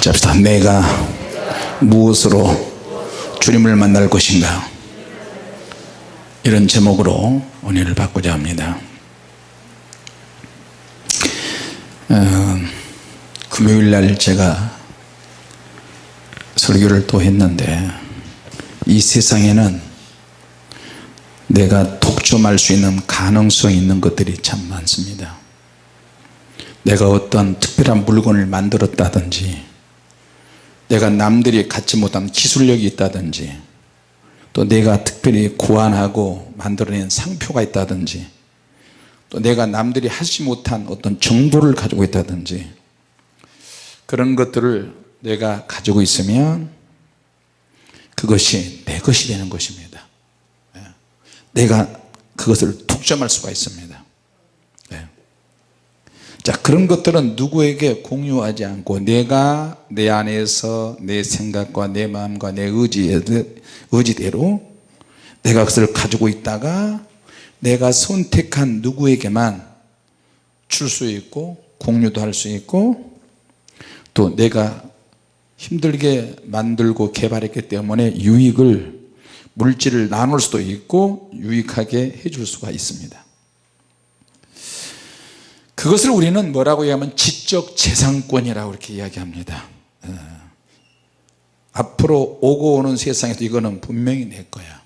같이 합시다. 내가 무엇으로 주님을 만날 것인가? 이런 제목으로 은혜를 받고자 합니다. 어, 금요일날 제가 설교를 또 했는데 이 세상에는 내가 독점할 수 있는 가능성이 있는 것들이 참 많습니다. 내가 어떤 특별한 물건을 만들었다든지 내가 남들이 갖지 못한 기술력이 있다든지 또 내가 특별히 고안하고 만들어낸 상표가 있다든지 또 내가 남들이 하지 못한 어떤 정보를 가지고 있다든지 그런 것들을 내가 가지고 있으면 그것이 내 것이 되는 것입니다 예. 내가 그것을 독점할 수가 있습니다 네. 자 그런 것들은 누구에게 공유하지 않고 내가 내 안에서 내 생각과 내 마음과 내 의지대로 내가 그것을 가지고 있다가 내가 선택한 누구에게만 줄 수 있고 공유도 할 수 있고 또 내가 힘들게 만들고 개발했기 때문에 유익을 물질을 나눌 수도 있고 유익하게 해줄 수가 있습니다 그것을 우리는 뭐라고 얘기하면 지적 재산권이라고 이렇게 이야기합니다 어. 앞으로 오고 오는 세상에도 이거는 분명히 내 거야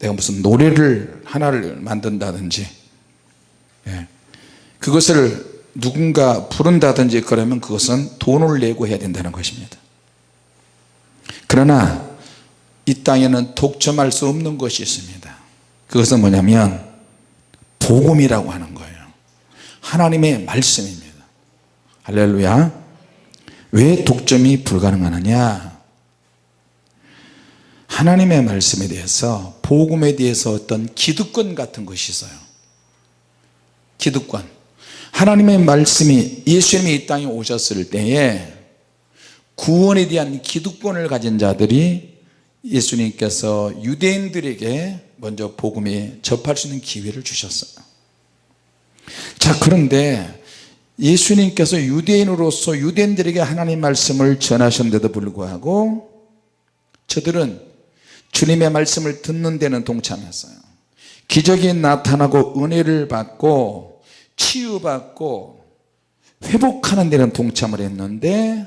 내가 무슨 노래를 하나를 만든다든지 예. 그것을 누군가 부른다든지 그러면 그것은 돈을 내고 해야 된다는 것입니다 그러나 이 땅에는 독점할 수 없는 것이 있습니다 그것은 뭐냐면 복음이라고 하는 하나님의 말씀입니다. 할렐루야. 왜 독점이 불가능하느냐? 하나님의 말씀에 대해서 복음에 대해서 어떤 기득권 같은 것이 있어요. 기득권. 하나님의 말씀이 예수님이 이 땅에 오셨을 때에 구원에 대한 기득권을 가진 자들이 예수님께서 유대인들에게 먼저 복음에 접할 수 있는 기회를 주셨어요 자 그런데 예수님께서 유대인으로서 유대인들에게 하나님 말씀을 전하셨는데도 불구하고 저들은 주님의 말씀을 듣는 데는 동참했어요. 기적이 나타나고 은혜를 받고 치유받고 회복하는 데는 동참을 했는데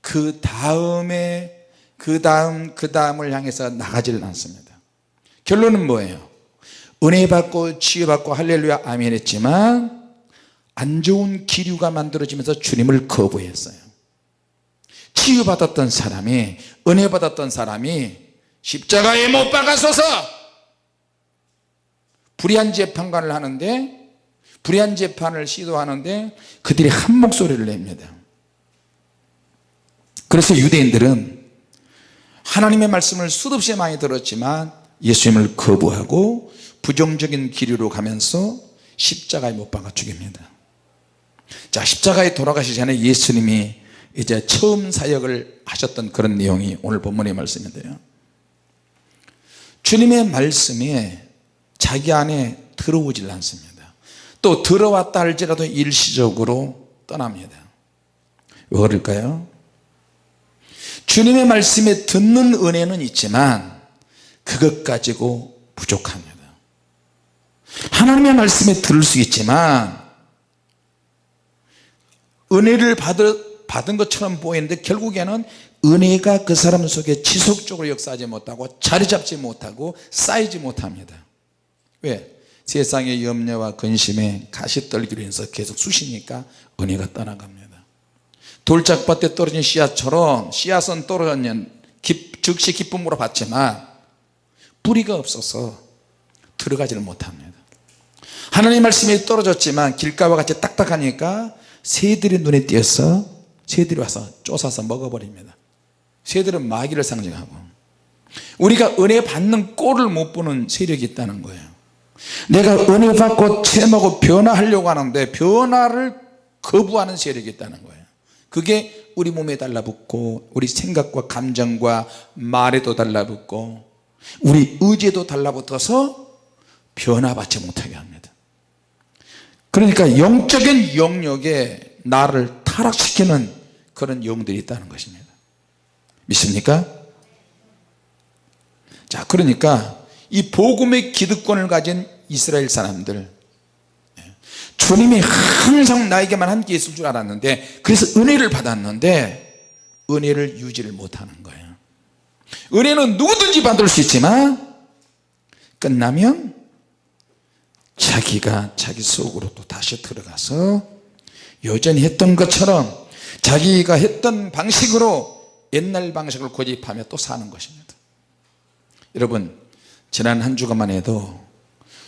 그 다음에 그 다음 그 다음을 향해서 나가지를 않습니다. 결론은 뭐예요 은혜 받고 치유받고 할렐루야 아멘 했지만 안 좋은 기류가 만들어지면서 주님을 거부했어요. 치유받았던 사람이 은혜 받았던 사람이 십자가에 못 박아서서 불의한 재판관을 하는데 불의한 재판을 시도하는데 그들이 한 목소리를 냅니다. 그래서 유대인들은 하나님의 말씀을 수없이 많이 들었지만 예수님을 거부하고 부정적인 기류로 가면서 십자가에 못 박아 죽입니다. 자 십자가에 돌아가시기 전에 예수님이 이제 처음 사역을 하셨던 그런 내용이 오늘 본문의 말씀인데요. 주님의 말씀이 자기 안에 들어오질 않습니다. 또 들어왔다 할지라도 일시적으로 떠납니다. 왜 그럴까요? 주님의 말씀에 듣는 은혜는 있지만 그것 가지고 부족합니다 하나님의 말씀에 들을 수 있지만 은혜를 받을, 받은 것처럼 보이는데 결국에는 은혜가 그 사람 속에 지속적으로 역사하지 못하고 자리 잡지 못하고 쌓이지 못합니다. 왜? 세상의 염려와 근심에 가시 떨기로 해서 계속 쑤시니까 은혜가 떠나갑니다. 돌짝밭에 떨어진 씨앗처럼 씨앗은 떨어졌는 즉시 기쁨으로 받지만 뿌리가 없어서 들어가지를 못합니다 하나님 말씀이 떨어졌지만 길가와 같이 딱딱하니까 새들이 눈에 띄어서 새들이 와서 쫓아서 먹어버립니다. 새들은 마귀를 상징하고. 우리가 은혜 받는 꼴을 못 보는 세력이 있다는 거예요. 내가 은혜 받고 체험하고 변화하려고 하는데 변화를 거부하는 세력이 있다는 거예요. 그게 우리 몸에 달라붙고 우리 생각과 감정과 말에도 달라붙고 우리 의지에도 달라붙어서 변화받지 못하게 합니다 그러니까 영적인 영역에 나를 타락시키는 그런 영들이 있다는 것입니다 믿습니까? 자 그러니까 이 복음의 기득권을 가진 이스라엘 사람들 예, 주님이 항상 나에게만 함께 있을 줄 알았는데 그래서 은혜를 받았는데 은혜를 유지를 못하는 거예요 은혜는 누구든지 받을 수 있지만 끝나면 자기가 자기 속으로 또 다시 들어가서 여전히 했던 것처럼 자기가 했던 방식으로 옛날 방식을 고집하며 또 사는 것입니다. 여러분 지난 한 주간만 해도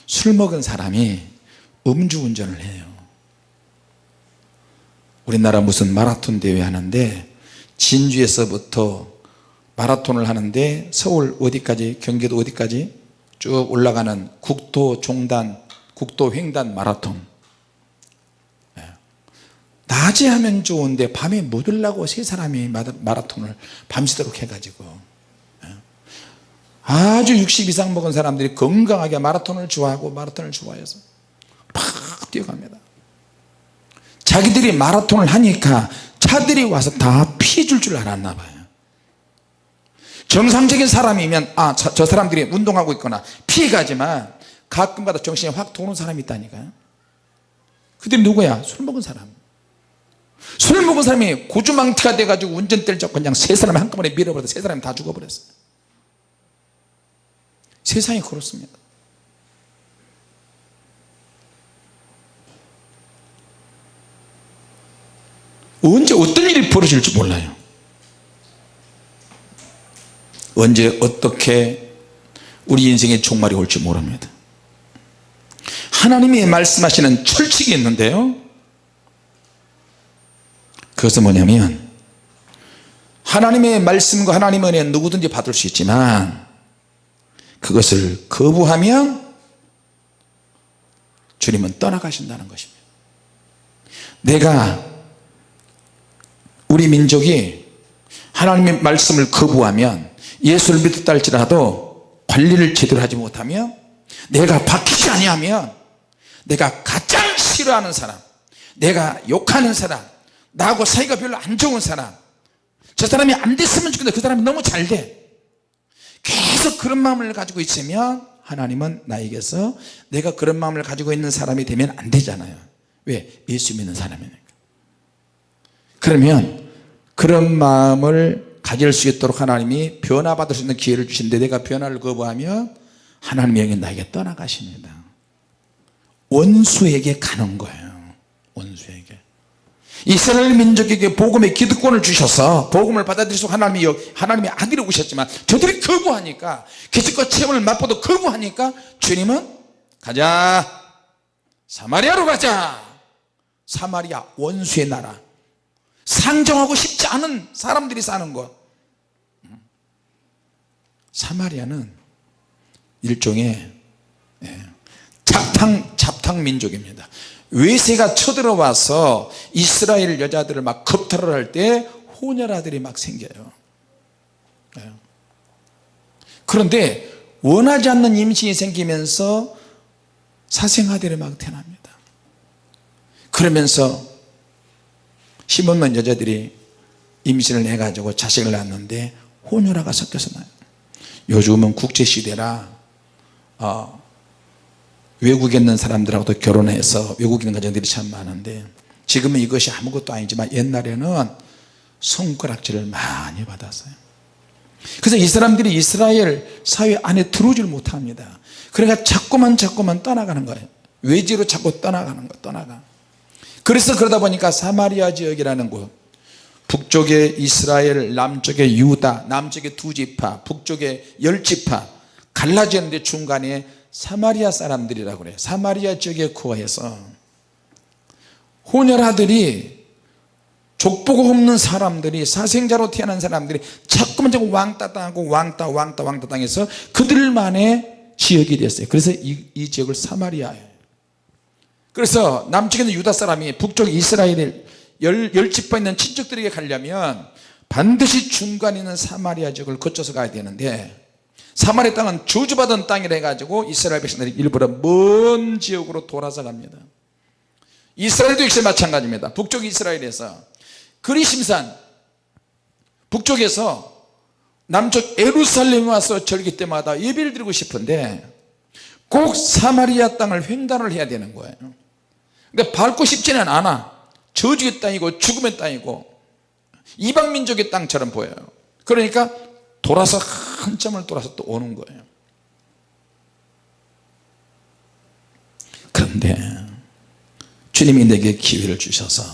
술 먹은 사람이 음주운전을 해요. 우리나라 무슨 마라톤 대회 하는데 진주에서부터 마라톤을 하는데 서울 어디까지 경기도 어디까지 쭉 올라가는 국토 종단 국토 횡단 마라톤 예. 낮에 하면 좋은데 밤에 못 올라고 세 사람이 마라톤을 밤새도록 해가지고 예. 아주 60 이상 먹은 사람들이 건강하게 마라톤을 좋아하고 마라톤을 좋아해서 팍 뛰어갑니다 자기들이 마라톤을 하니까 차들이 와서 다 피해 줄 줄 알았나 봐요 정상적인 사람이면 아저 저 사람들이 운동하고 있거나 피해가지만 가끔가다 정신이 확 도는 사람이 있다니까요. 그들이 누구야? 술 먹은 사람. 술 먹은 사람이 고주망태가 돼가지고 운전대를 잡고 그냥 세 사람을 한꺼번에 밀어버려서 세 사람이 다 죽어버렸어요. 세상이 그렇습니다. 언제 어떤 일이 벌어질지 몰라요. 언제 어떻게 우리 인생의 종말이 올지 모릅니다 하나님이 말씀하시는 철칙이 있는데요. 그것은 뭐냐면 하나님의 말씀과 하나님의 은혜 누구든지 받을 수 있지만 그것을 거부하면 주님은 떠나가신다는 것입니다. 내가 우리 민족이 하나님의 말씀을 거부하면 예수를 믿었다 할지라도 관리를 제대로 하지 못하면 내가 바뀌지 아니하면 내가 가장 싫어하는 사람 내가 욕하는 사람 나하고 사이가 별로 안 좋은 사람 저 사람이 안 됐으면 좋겠는데 그 사람이 너무 잘 돼. 계속 그런 마음을 가지고 있으면 하나님은 나에게서 내가 그런 마음을 가지고 있는 사람이 되면 안 되잖아요. 왜? 예수 믿는 사람이니까. 그러면 그런 마음을 가질 수 있도록 하나님이 변화받을 수 있는 기회를 주신데 내가 변화를 거부하면 하나님이 여기 나에게 떠나가십니다 원수에게 가는 거예요. 원수에게. 이스라엘 민족에게 복음의 기득권을 주셔서 복음을 받아들이서 하나님이 하나님의 아들이 오셨지만 저들이 거부하니까 기적과 체험을 맛보도 거부하니까 주님은 가자. 사마리아로 가자. 사마리아 원수의 나라. 상정하고 싶지 않은 사람들이 사는 것 사마리아는 일종의 예, 잡탕, 잡탕 민족입니다. 외세가 쳐들어와서 이스라엘 여자들을 막 겁탈을 할때 호녀라들이 막 생겨요. 예. 그런데 원하지 않는 임신이 생기면서 사생아들이 막 태어납니다. 그러면서 심없는 여자들이 임신을 해가지고 자식을 낳았는데 호녀라가 섞여서 나요. 요즘은 국제시대라 어, 외국에 있는 사람들하고도 결혼해서 외국에 있는 가정들이 참 많은데 지금은 이것이 아무것도 아니지만 옛날에는 손가락질을 많이 받았어요. 그래서 이 사람들이 이스라엘 사회 안에 들어오질 못합니다. 그러니까 자꾸만 자꾸만 떠나가는 거예요. 외지로 자꾸 떠나가는 거 떠나가. 그래서 그러다 보니까 사마리아 지역이라는 곳 북쪽에 이스라엘 남쪽에 유다 남쪽에 두 지파 북쪽에 열 지파 갈라지는데 중간에 사마리아 사람들이라고 그래요. 사마리아 지역에 구해서. 호녀라들이 족보가 없는 사람들이 사생자로 태어난 사람들이 자꾸만 자꾸 왕따 당하고 왕따 왕따 왕따 당해서 그들만의 지역이 됐어요. 그래서 이, 이 지역을 사마리아예요. 그래서 남쪽에는 유다 사람이 북쪽 이스라엘 열, 열 집파 있는 친척들에게 가려면 반드시 중간에 있는 사마리아 지역을 거쳐서 가야 되는데 사마리아 땅은 저주받은 땅이라 해가지고 이스라엘 백성들이 일부러 먼 지역으로 돌아서 갑니다. 이스라엘도 역시 마찬가지입니다. 북쪽 이스라엘에서 그리심산 북쪽에서 남쪽 에루살렘에 와서 절기 때마다 예배를 드리고 싶은데 꼭 사마리아 땅을 횡단을 해야 되는 거예요. 근데 밟고 싶지는 않아. 저주의 땅이고 죽음의 땅이고 이방민족의 땅처럼 보여요. 그러니까 돌아서 한참을 돌아서 또 오는 거예요. 그런데 주님이 내게 기회를 주셔서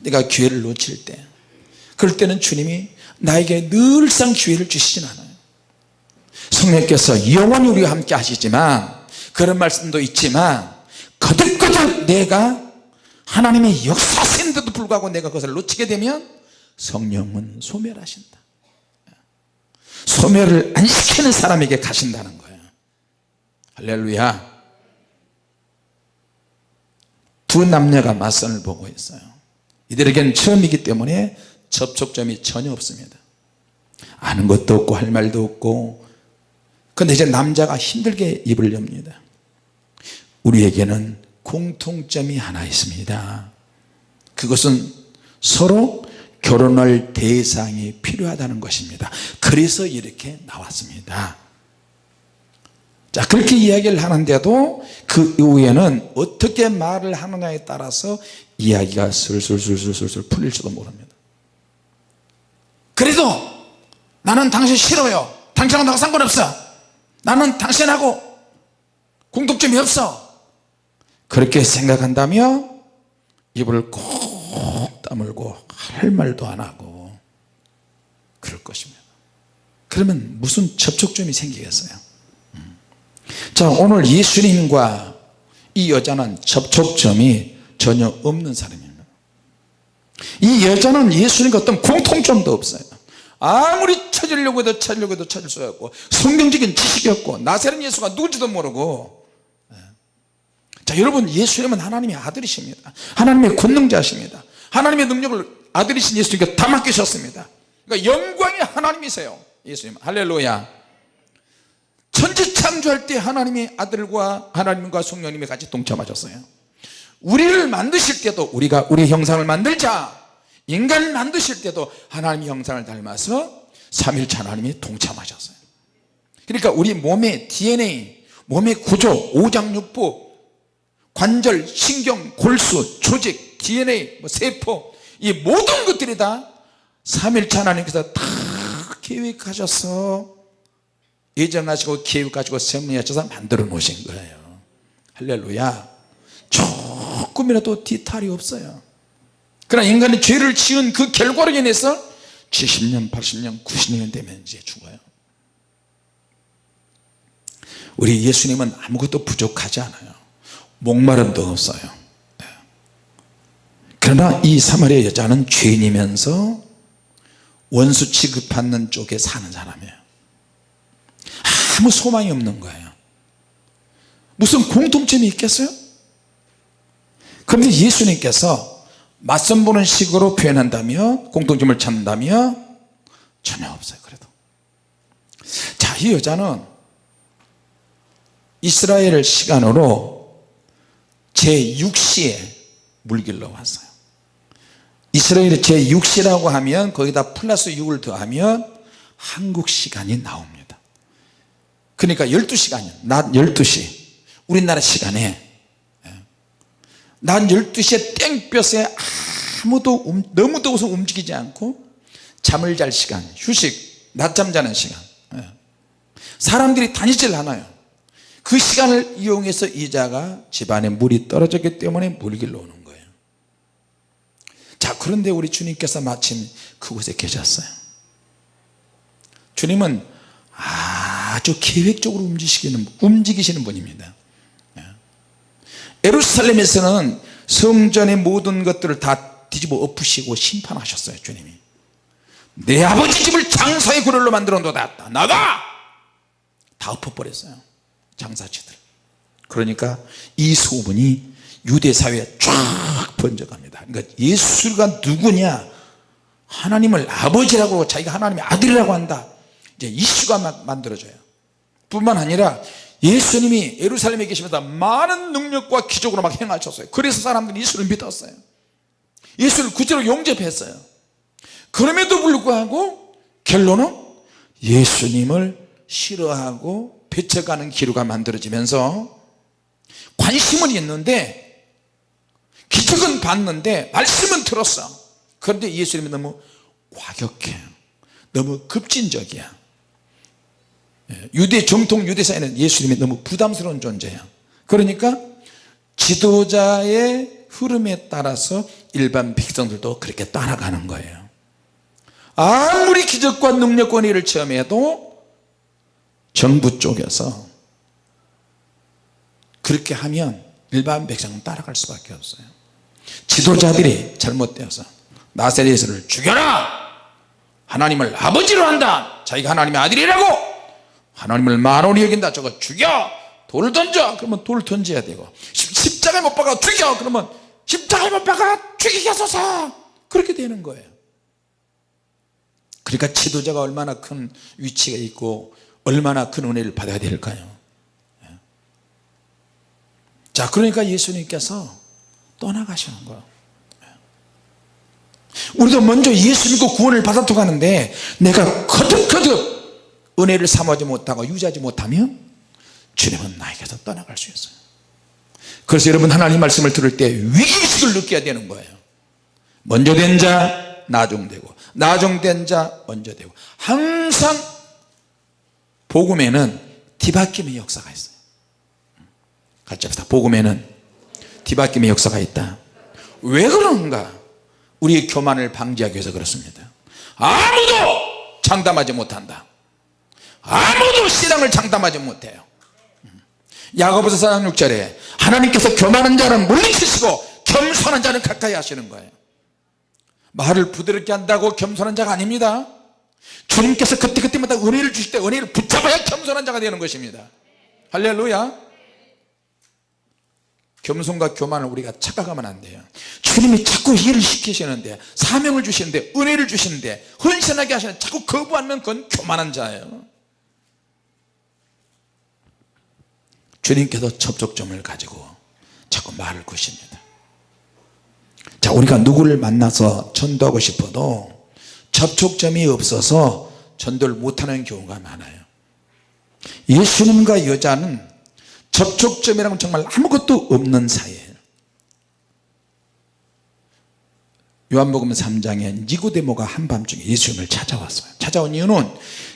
내가 기회를 놓칠 때 그럴 때는 주님이 나에게 늘상 기회를 주시진 않아요. 성령께서 영원히 우리와 함께 하시지만 그런 말씀도 있지만 거듭거듭 내가 하나님의 역사인데도 불구하고 내가 그것을 놓치게 되면 성령은 소멸하신다 소멸을 안 시키는 사람에게 가신다는 거예요. 할렐루야. 두 남녀가 맞선을 보고 있어요. 이들에게는 처음이기 때문에 접촉점이 전혀 없습니다. 아는 것도 없고 할 말도 없고. 근데 이제 남자가 힘들게 입을 엽니다. 우리에게는 공통점이 하나 있습니다. 그것은 서로 결혼할 대상이 필요하다는 것입니다. 그래서 이렇게 나왔습니다. 자 그렇게 이야기를 하는데도 그 이후에는 어떻게 말을 하느냐에 따라서 이야기가 슬슬슬슬슬 풀릴지도 모릅니다. 그래도 나는 당신 싫어요. 당신하고 나가 상관없어. 나는 당신하고 공통점이 없어. 그렇게 생각한다며 입을 꼭 다물고 할 말도 안 하고 그럴 것입니다. 그러면 무슨 접촉점이 생기겠어요? 자 오늘 예수님과 이 여자는 접촉점이 전혀 없는 사람입니다. 이 여자는 예수님과 어떤 공통점도 없어요. 아무리 찾으려고 해도 찾으려고 해도 찾을 수 없고 성경적인 지식이 없고 나세는 예수가 누군지도 모르고. 예. 자 여러분 예수님은 하나님의 아들이십니다. 하나님의 권능자십니다 하나님의 능력을 아들이신 예수님께 다 맡기셨습니다. 그러니까 영광의 하나님이세요 예수님. 할렐루야. 천지 창조할 때 하나님의 아들과 하나님과 성령님이 같이 동참하셨어요. 우리를 만드실 때도 우리가 우리 형상을 만들자. 인간을 만드실 때도 하나님의 형상을 닮아서 3일차 하나님이 동참하셨어요. 그러니까 우리 몸의 DNA 몸의 구조 오장육부 관절 신경 골수 조직 DNA 뭐 세포 이 모든 것들이 다 3일차 하나님께서 다 계획하셔서 예정하시고 계획하시고 섭리하셔서 만들어 놓으신 거예요. 할렐루야. 조금이라도 뒤탈이 없어요. 그러나 인간이 죄를 지은 그 결과로 인해서 70년 80년 90년 되면 이제 죽어요. 우리 예수님은 아무것도 부족하지 않아요. 목마름도 없어요. 네. 그러나 이 사마리아 여자는 죄인이면서 원수 취급받는 쪽에 사는 사람이에요. 아무 소망이 없는 거예요. 무슨 공통점이 있겠어요? 그런데 예수님께서 맞선 보는 식으로 표현한다며 공통점을 찾는다며 전혀 없어요 그래도. 자이 여자는 이스라엘 시간으로 제6시에 물길로 왔어요 이스라엘의 제6시라고 하면 거기다 플러스 6을 더하면 한국 시간이 나옵니다. 그러니까 12시간이요. 낮 12시. 우리나라 시간에. 낮 12시에 땡볕에 아무도 음, 너무 더워서 움직이지 않고 잠을 잘 시간 휴식 낮잠 자는 시간. 예. 사람들이 다니질 않아요. 그 시간을 이용해서 이자가 집안에 물이 떨어졌기 때문에 물길로 오는 자 그런데 우리 주님께서 마침 그곳에 계셨어요. 주님은 아주 계획적으로 움직이시는, 움직이시는 분입니다. 예루살렘에서는 성전의 모든 것들을 다 뒤집어 엎으시고 심판하셨어요 주님이. 내 아버지 집을 장사의 구걸로 만들어 놓았다. 나가 다 엎어버렸어요 장사치들. 그러니까 이 소문이 유대 사회에 쫙 번져갑니다. 그러니까 예수가 누구냐? 하나님을 아버지라고 자기가 하나님의 아들이라고 한다. 이제 이슈가 막 만들어져요. 뿐만 아니라 예수님이 예루살렘에 계시면서 많은 능력과 기적으로 막 행하셨어요. 그래서 사람들이 예수를 믿었어요. 예수를 구체로 용접했어요. 그럼에도 불구하고 결론은 예수님을 싫어하고 배척하는 기류가 만들어지면서 관심은 있는데 기적은 봤는데 말씀은 들었어. 그런데 예수님이 너무 과격해. 너무 급진적이야. 예, 유대 정통 유대사에는 예수님이 너무 부담스러운 존재야. 그러니까 지도자의 흐름에 따라서 일반 백성들도 그렇게 따라가는 거예요. 아무리 기적과 능력과 일을 체험해도 정부 쪽에서 그렇게 하면 일반 백성은 따라갈 수밖에 없어요 지도자들이 잘못되어서 나세렛 예수를 죽여라! 하나님을 아버지로 한다! 자기가 하나님의 아들이라고! 하나님을 만원이 여긴다! 저거 죽여! 돌을 던져! 그러면 돌을 던져야 되고 십자가에 못 박아 죽여! 그러면 십자가에 못 박아 죽이게 하소서! 그렇게 되는 거예요. 그러니까 지도자가 얼마나 큰 위치가 있고 얼마나 큰 은혜를 받아야 될까요? 예. 자 그러니까 예수님께서 떠나가시는 거예요. 예. 우리도 먼저 예수 믿고 구원을 받았다고 하는데 내가 거듭거듭 은혜를 삼하지 못하고 유지하지 못하면 주님은 나에게서 떠나갈 수 있어요. 그래서 여러분 하나님 말씀을 들을 때 위기의식을 느껴야 되는 거예요. 먼저 된 자 나중되고 나중된 자 먼저 되고. 항상 복음에는 뒤바뀜의 역사가 있어요. 같이 합시다. 복음에는 뒤바뀜의 역사가 있다. 왜 그런가? 우리의 교만을 방지하기 위해서 그렇습니다. 아무도 장담하지 못한다. 아무도 신앙을 장담하지 못해요. 야고보서 4장 6절에 하나님께서 교만한 자는 물리치시고 겸손한 자는 가까이 하시는 거예요. 말을 부드럽게 한다고 겸손한 자가 아닙니다. 주님께서 그때그때마다 은혜를 주실 때 은혜를 붙잡아야 겸손한 자가 되는 것입니다. 할렐루야 겸손과 교만을 우리가 착각하면 안 돼요. 주님이 자꾸 일을 시키시는데 사명을 주시는데 은혜를 주시는데 헌신하게 하시는데 자꾸 거부하면 그건 교만한 자예요. 주님께서 접촉점을 가지고 자꾸 말을 거십니다. 자 우리가 누구를 만나서 전도하고 싶어도 접촉점이 없어서 전도를 못하는 경우가 많아요. 예수님과 여자는 접촉점이라면 정말 아무것도 없는 사이에요. 요한복음 3장에 니고데모가 한밤중에 예수님을 찾아왔어요. 찾아온 이유는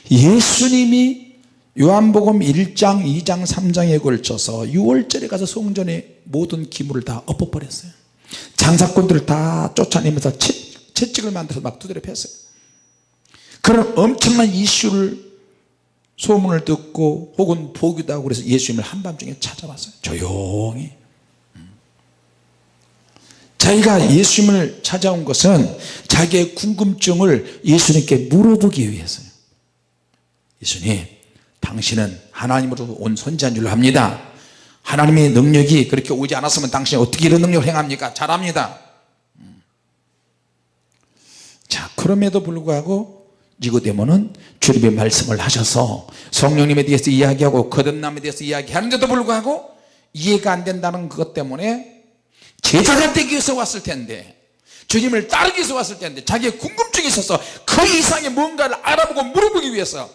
예수님이 요한복음 1장 2장 3장에 걸쳐서 6월절에 가서 성전에 모든 기물을 다 엎어버렸어요. 장사꾼들을 다 쫓아내면서 채, 채찍을 만들어서 막 두드려 팼어요. 그런 엄청난 이슈를 소문을 듣고 혹은 하고 그래서 예수님을 한밤중에 찾아왔어요. 조용히. 자기가 예수님을 찾아온 것은 자기의 궁금증을 예수님께 물어보기 위해서요. 예수님 당신은 하나님으로 온 선지자인 줄 압니다. 하나님의 능력이 그렇게 오지 않았으면 당신이 어떻게 이런 능력을 행합니까? 잘합니다. 자 그럼에도 불구하고 니고데모는 주님의 말씀을 하셔서 성령님에 대해서 이야기하고 거듭남에 대해서 이야기하는데도 불구하고 이해가 안 된다는 것 때문에 제자가 되기 위해서 왔을 텐데 주님을 따르기 위해서 왔을 텐데 자기의 궁금증이 있어서 그 이상의 뭔가를 알아보고 물어보기 위해서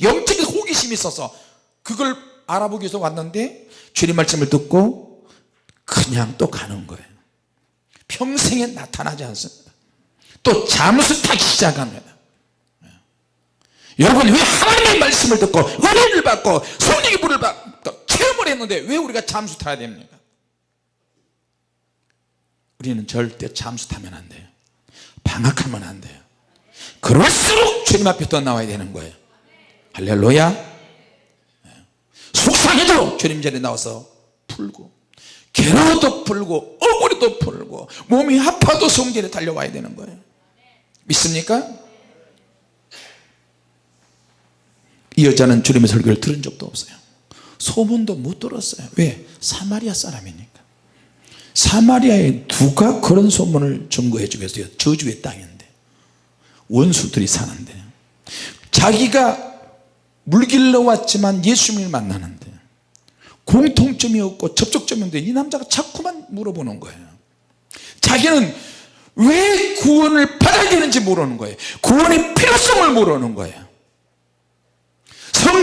영적인 호기심이 있어서 그걸 알아보기 위해서 왔는데 주님 말씀을 듣고 그냥 또 가는 거예요 평생에 나타나지 않습니다 또 잠수 타기 시작합니다 예. 여러분 왜 하나님의 말씀을 듣고 은혜를 받고 성령의 불을 받고 체험을 했는데 왜 우리가 잠수 타야 됩니까? 우리는 절대 잠수 타면 안 돼요. 방학하면 안 돼요. 그럴수록 주님 앞에 더 나와야 되는 거예요. 할렐루야. 예. 속상해도 주님 자리에 나와서 풀고 괴로워도 풀고 억울해도 풀고 몸이 아파도 성전에 달려와야 되는 거예요. 믿습니까? 이 여자는 주님의 설교를 들은 적도 없어요. 소문도 못 들었어요. 왜? 사마리아 사람이니까. 사마리아에 누가 그런 소문을 증거해 주겠어요? 저주의 땅인데. 원수들이 사는데. 자기가 물길로 왔지만 예수님을 만나는데. 공통점이 없고 접촉점이 없는데 이 남자가 자꾸만 물어보는 거예요. 자기는 왜 구원을 받아야 되는지 모르는 거예요. 구원의 필요성을 모르는 거예요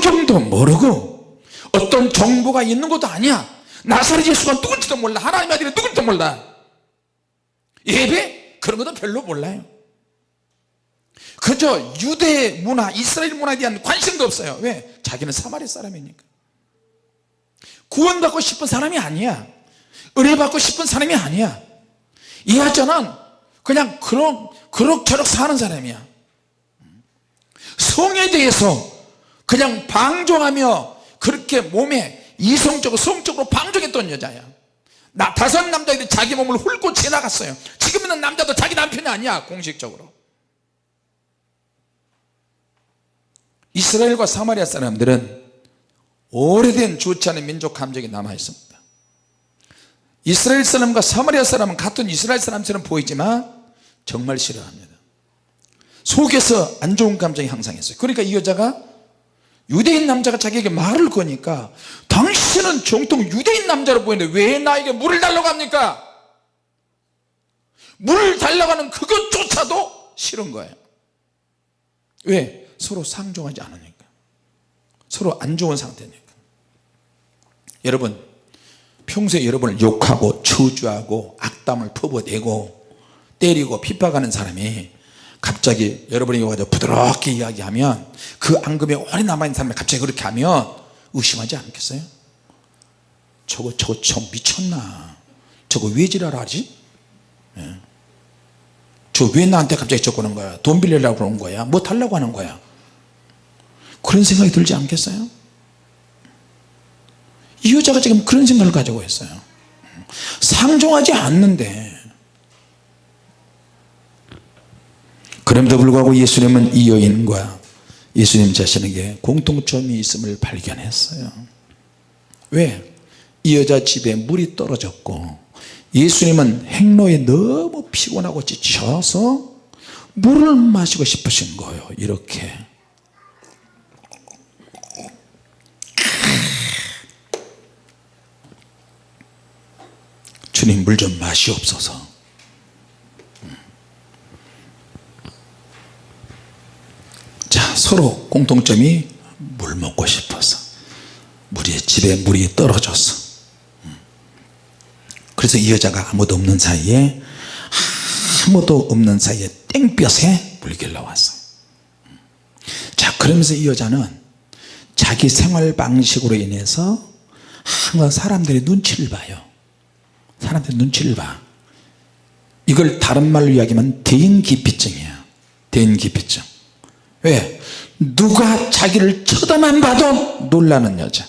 성경도 모르고 어떤 정보가 있는 것도 아니야. 나사렛 예수가 누군지도 몰라. 하나님의 아들이 누군지도 몰라. 예배? 그런 것도 별로 몰라요. 그저 유대 문화 이스라엘 문화에 대한 관심도 없어요. 왜? 자기는 사마리 사람이니까. 구원받고 싶은 사람이 아니야. 은혜 받고 싶은 사람이 아니야. 이 여자는 그냥 그런 그럭저럭 사는 사람이야. 성에 대해서 그냥 방종하며 그렇게 몸에 이성적으로 성적으로 방종했던 여자야. 나 다섯 남자들이 자기 몸을 훑고 지나갔어요. 지금 있는 남자도 자기 남편이 아니야 공식적으로. 이스라엘과 사마리아 사람들은 오래된 좋지 않은 민족 감정이 남아 있습니다. 이스라엘 사람과 사마리아 사람은 같은 이스라엘 사람처럼 보이지만 정말 싫어합니다. 속에서 안 좋은 감정이 항상 있어요. 그러니까 이 여자가 유대인 남자가 자기에게 말을 거니까 당신은 정통 유대인 남자로 보이는데 왜 나에게 물을 달라고 합니까? 물을 달라고 하는 그것조차도 싫은 거예요. 왜? 서로 상종하지 않으니까. 서로 안 좋은 상태니까. 여러분 평소에 여러분을 욕하고 저주하고 악담을 퍼부어대고 때리고 핍박하는 사람이 갑자기 여러분이 와서 부드럽게 이야기하면 그 앙금에 오래 남아있는 사람이 갑자기 그렇게 하면 의심하지 않겠어요? 저거 저거 저 미쳤나 저거 왜 지랄하지? 예. 저왜 나한테 갑자기 저거는 거야 돈 빌리려고 그러는 거야 뭐 달라고 하는 거야 그런 생각이 들지 않겠어요? 이 여자가 지금 그런 생각을 가지고 있어요 상종하지 않는데 그럼에도 불구하고 예수님은 이 여인과 예수님 자신에게 공통점이 있음을 발견했어요. 왜? 이 여자 집에 물이 떨어졌고 예수님은 행로에 너무 피곤하고 지쳐서 물을 마시고 싶으신 거예요. 이렇게. 주님 물 좀 마시옵소서 자 서로 공통점이 물 먹고 싶어서 물이 집에 물이 떨어졌어 그래서 이 여자가 아무도 없는 사이에 아무도 없는 사이에 땡볕에 물길러 왔어요. 자 그러면서 이 여자는 자기 생활 방식으로 인해서 항상 사람들의 눈치를 봐요. 사람들의 눈치를 봐. 이걸 다른 말로 이야기하면 대인기피증이야 대인기피증 왜? 누가 자기를 쳐다만 봐도 놀라는 여자.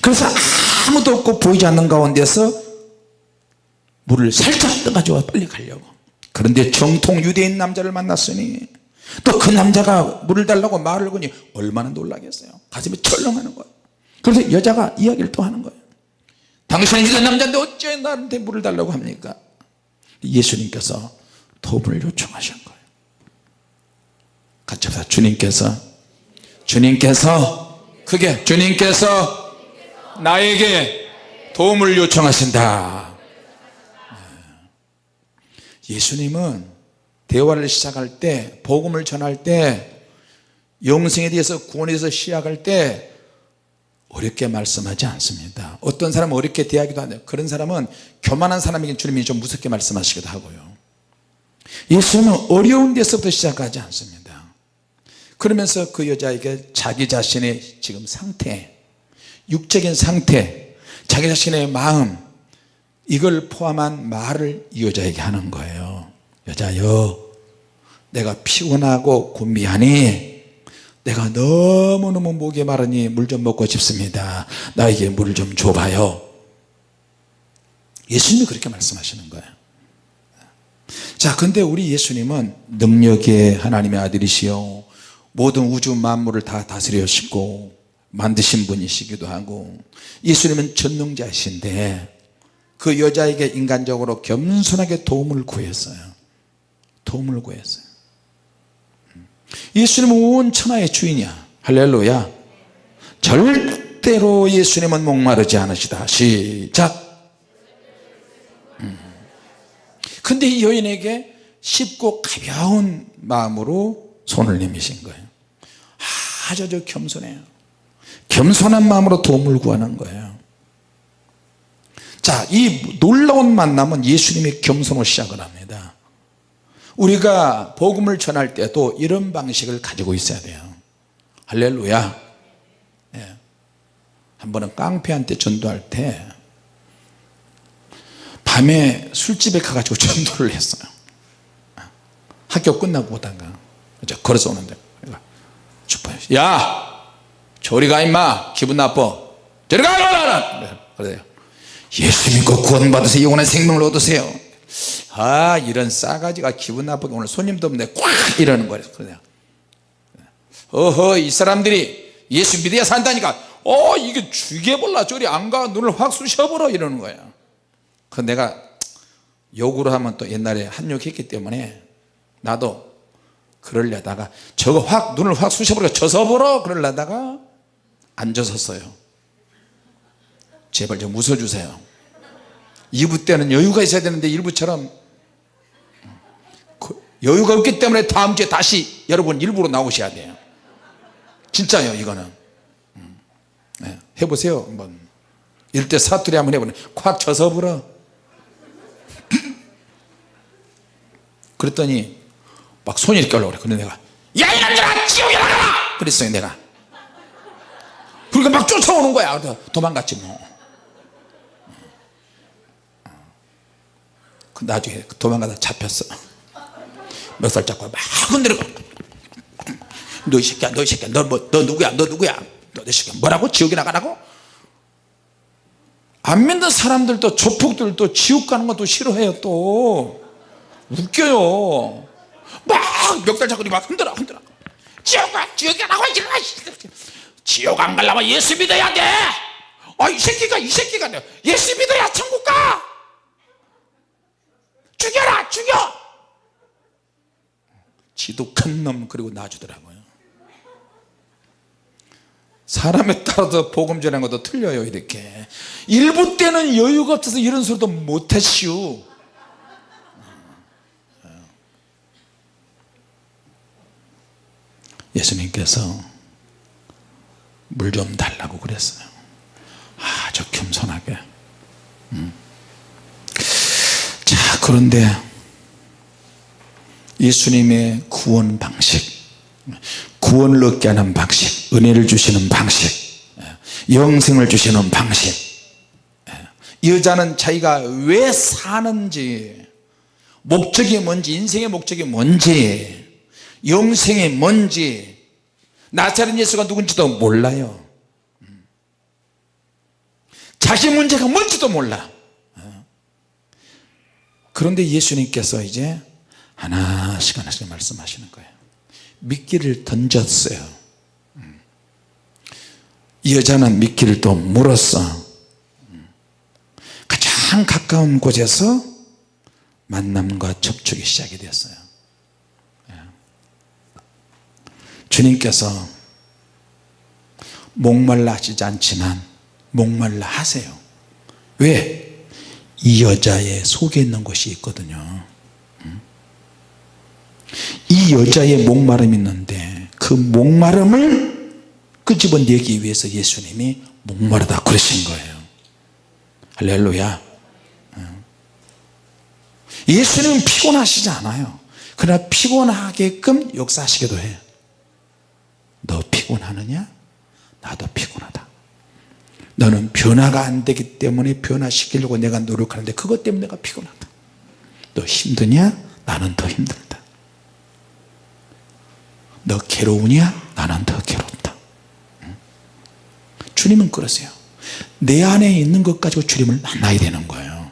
그래서 아무도 없고 보이지 않는 가운데서 물을 살짝 떠가지고 빨리 가려고. 그런데 정통 유대인 남자를 만났으니 또 그 남자가 물을 달라고 말을 거니 얼마나 놀라겠어요. 가슴이 철렁하는 거예요. 그래서 여자가 이야기를 또 하는 거예요. 당신은 유대인 남자인데 어째 나한테 물을 달라고 합니까? 예수님께서 도움을 요청하신 거예요 같이 합시다 주님께서 주님께서 그게 주님께서 나에게 도움을 요청하신다. 예수님은 대화를 시작할 때 복음을 전할 때 영생에 대해서 구원에 대해서 시작할 때 어렵게 말씀하지 않습니다. 어떤 사람은 어렵게 대하기도 하는데 그런 사람은 교만한 사람에게 주님이 좀 무섭게 말씀하시기도 하고요. 예수님은 어려운 데서부터 시작하지 않습니다 그러면서 그 여자에게 자기 자신의 지금 상태 육적인 상태 자기 자신의 마음 이걸 포함한 말을 이 여자에게 하는 거예요. 여자여 내가 피곤하고 곤비하니 내가 너무너무 목이 마르니 물 좀 먹고 싶습니다. 나에게 물을 좀 줘봐요. 예수님이 그렇게 말씀하시는 거예요. 자 근데 우리 예수님은 능력의 하나님의 아들이시요 모든 우주 만물을 다 다스려시고 만드신 분이시기도 하고 예수님은 전능자이신데 그 여자에게 인간적으로 겸손하게 도움을 구했어요. 도움을 구했어요. 예수님은 온 천하의 주인이야. 할렐루야. 절대로 예수님은 목마르지 않으시다. 시작. 근데 이 여인에게 쉽고 가벼운 마음으로 손을 내미신 거예요 아주 겸손해요. 겸손한 마음으로 도움을 구하는 거예요. 자이 놀라운 만남은 예수님의 겸손으로 시작을 합니다. 우리가 복음을 전할 때도 이런 방식을 가지고 있어야 돼요. 할렐루야. 예. 한 번은 깡패한테 전도할 때 밤에 술집에 가가지고 전도를 했어요. 학교 끝나고 오다가. 걸어서 오는데 야 저리 가 임마 기분 나빠. 저리 가 그래요. 예수 믿고 구원 받으세요. 영원한 생명을 얻으세요. 아 이런 싸가지가 기분 나쁘게 오늘 손님도 없는데 꽉 이러는 거예요. 그래요. 어허 이 사람들이 예수 믿어야 산다니까. 어 이게 죽여볼라. 저리 안 가. 눈을 확 쑤셔버려. 이러는 거예요 그 내가 욕으로 하면 또 옛날에 한 욕했기 때문에 나도 그러려다가 저거 확 눈을 확 쑤셔버려 져서버려 그러려다가 안 져섰어요. 제발 좀 웃어주세요. 2부 때는 여유가 있어야 되는데 1부처럼 그 여유가 없기 때문에 다음 주에 다시 여러분 일부로 나오셔야 돼요. 진짜요 이거는. 네, 해보세요 한번. 일대 사투리 한번 해보네. 콱 져서 불어 그랬더니 막 손이 이렇게 올라오래. 근데 내가 야 이놈들아 지옥에 나가라! 그랬어요 내가. 그러니까 막 쫓아오는 거야. 도망갔지 뭐. 그 나중에 도망가다 잡혔어. 멱살 잡고 막 흔들고 너 이 새끼야 너 이 새끼야. 너, 뭐, 너 누구야? 너 누구야? 너 이 새끼야. 뭐라고? 지옥에 나가라고? 안 믿는 사람들도 조폭들도 지옥 가는 것도 싫어해요 또. 웃겨요 막 멱살 잡고 막 흔들어 흔들어. 지옥 가 지옥에 나가 지옥 안 가려면 예수 믿어야 돼 아 이 새끼가 이 새끼가 예수 믿어야 천국 가. 죽여라 죽여. 지독한 놈 그리고 놔주더라고요. 사람에 따라서 복음 전하는 것도 틀려요 이렇게. 일부 때는 여유가 없어서 이런 소리도 못하시오 예수님께서 물 좀 달라고 그랬어요. 아주 겸손하게. 음. 자 그런데 예수님의 구원 방식 구원을 얻게 하는 방식 은혜를 주시는 방식 영생을 주시는 방식. 여자는 자기가 왜 사는지 목적이 뭔지 인생의 목적이 뭔지 영생이 뭔지 나사렛 예수가 누군지도 몰라요. 자기 문제가 뭔지도 몰라. 그런데 예수님께서 이제 하나씩 하나씩 말씀하시는 거예요. 미끼를 던졌어요. 이 여자는 미끼를 또 물었어. 가장 가까운 곳에서 만남과 접촉이 시작이 됐어요 주님께서 목말라 하시지 않지만 목말라 하세요. 왜? 이 여자의 속에 있는 것이 있거든요. 이 여자의 목마름이 있는데 그 목마름을 끄집어내기 위해서 예수님이 목마르다 그러신 거예요. 할렐루야. 예수님은 피곤하시지 않아요. 그러나 피곤하게끔 역사하시기도 해요 너 피곤하느냐? 나도 피곤하다. 너는 변화가 안 되기 때문에 변화시키려고 내가 노력하는데 그것 때문에 내가 피곤하다. 너 힘드냐? 나는 더 힘들다. 너 괴로우냐? 나는 더 괴롭다. 주님은 그러세요. 내 안에 있는 것 가지고 주님을 만나야 되는 거예요.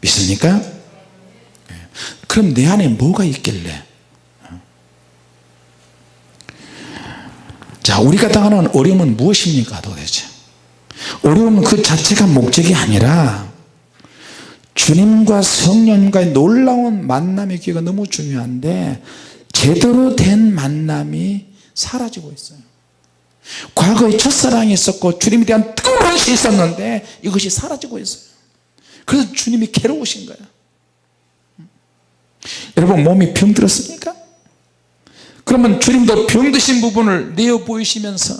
믿습니까? 그럼 내 안에 뭐가 있길래 자 우리가 당하는 어려움은 무엇입니까? 도대체? 어려움은 그 자체가 목적이 아니라 주님과 성령과의 놀라운 만남의 기회가 너무 중요한데 제대로 된 만남이 사라지고 있어요. 과거에 첫사랑이 있었고 주님에 대한 뜨거운 것이 있었는데 이것이 사라지고 있어요. 그래서 주님이 괴로우신 거예요. 여러분 몸이 병들었습니까? 그러면 주님도 병드신 부분을 내어 보이시면서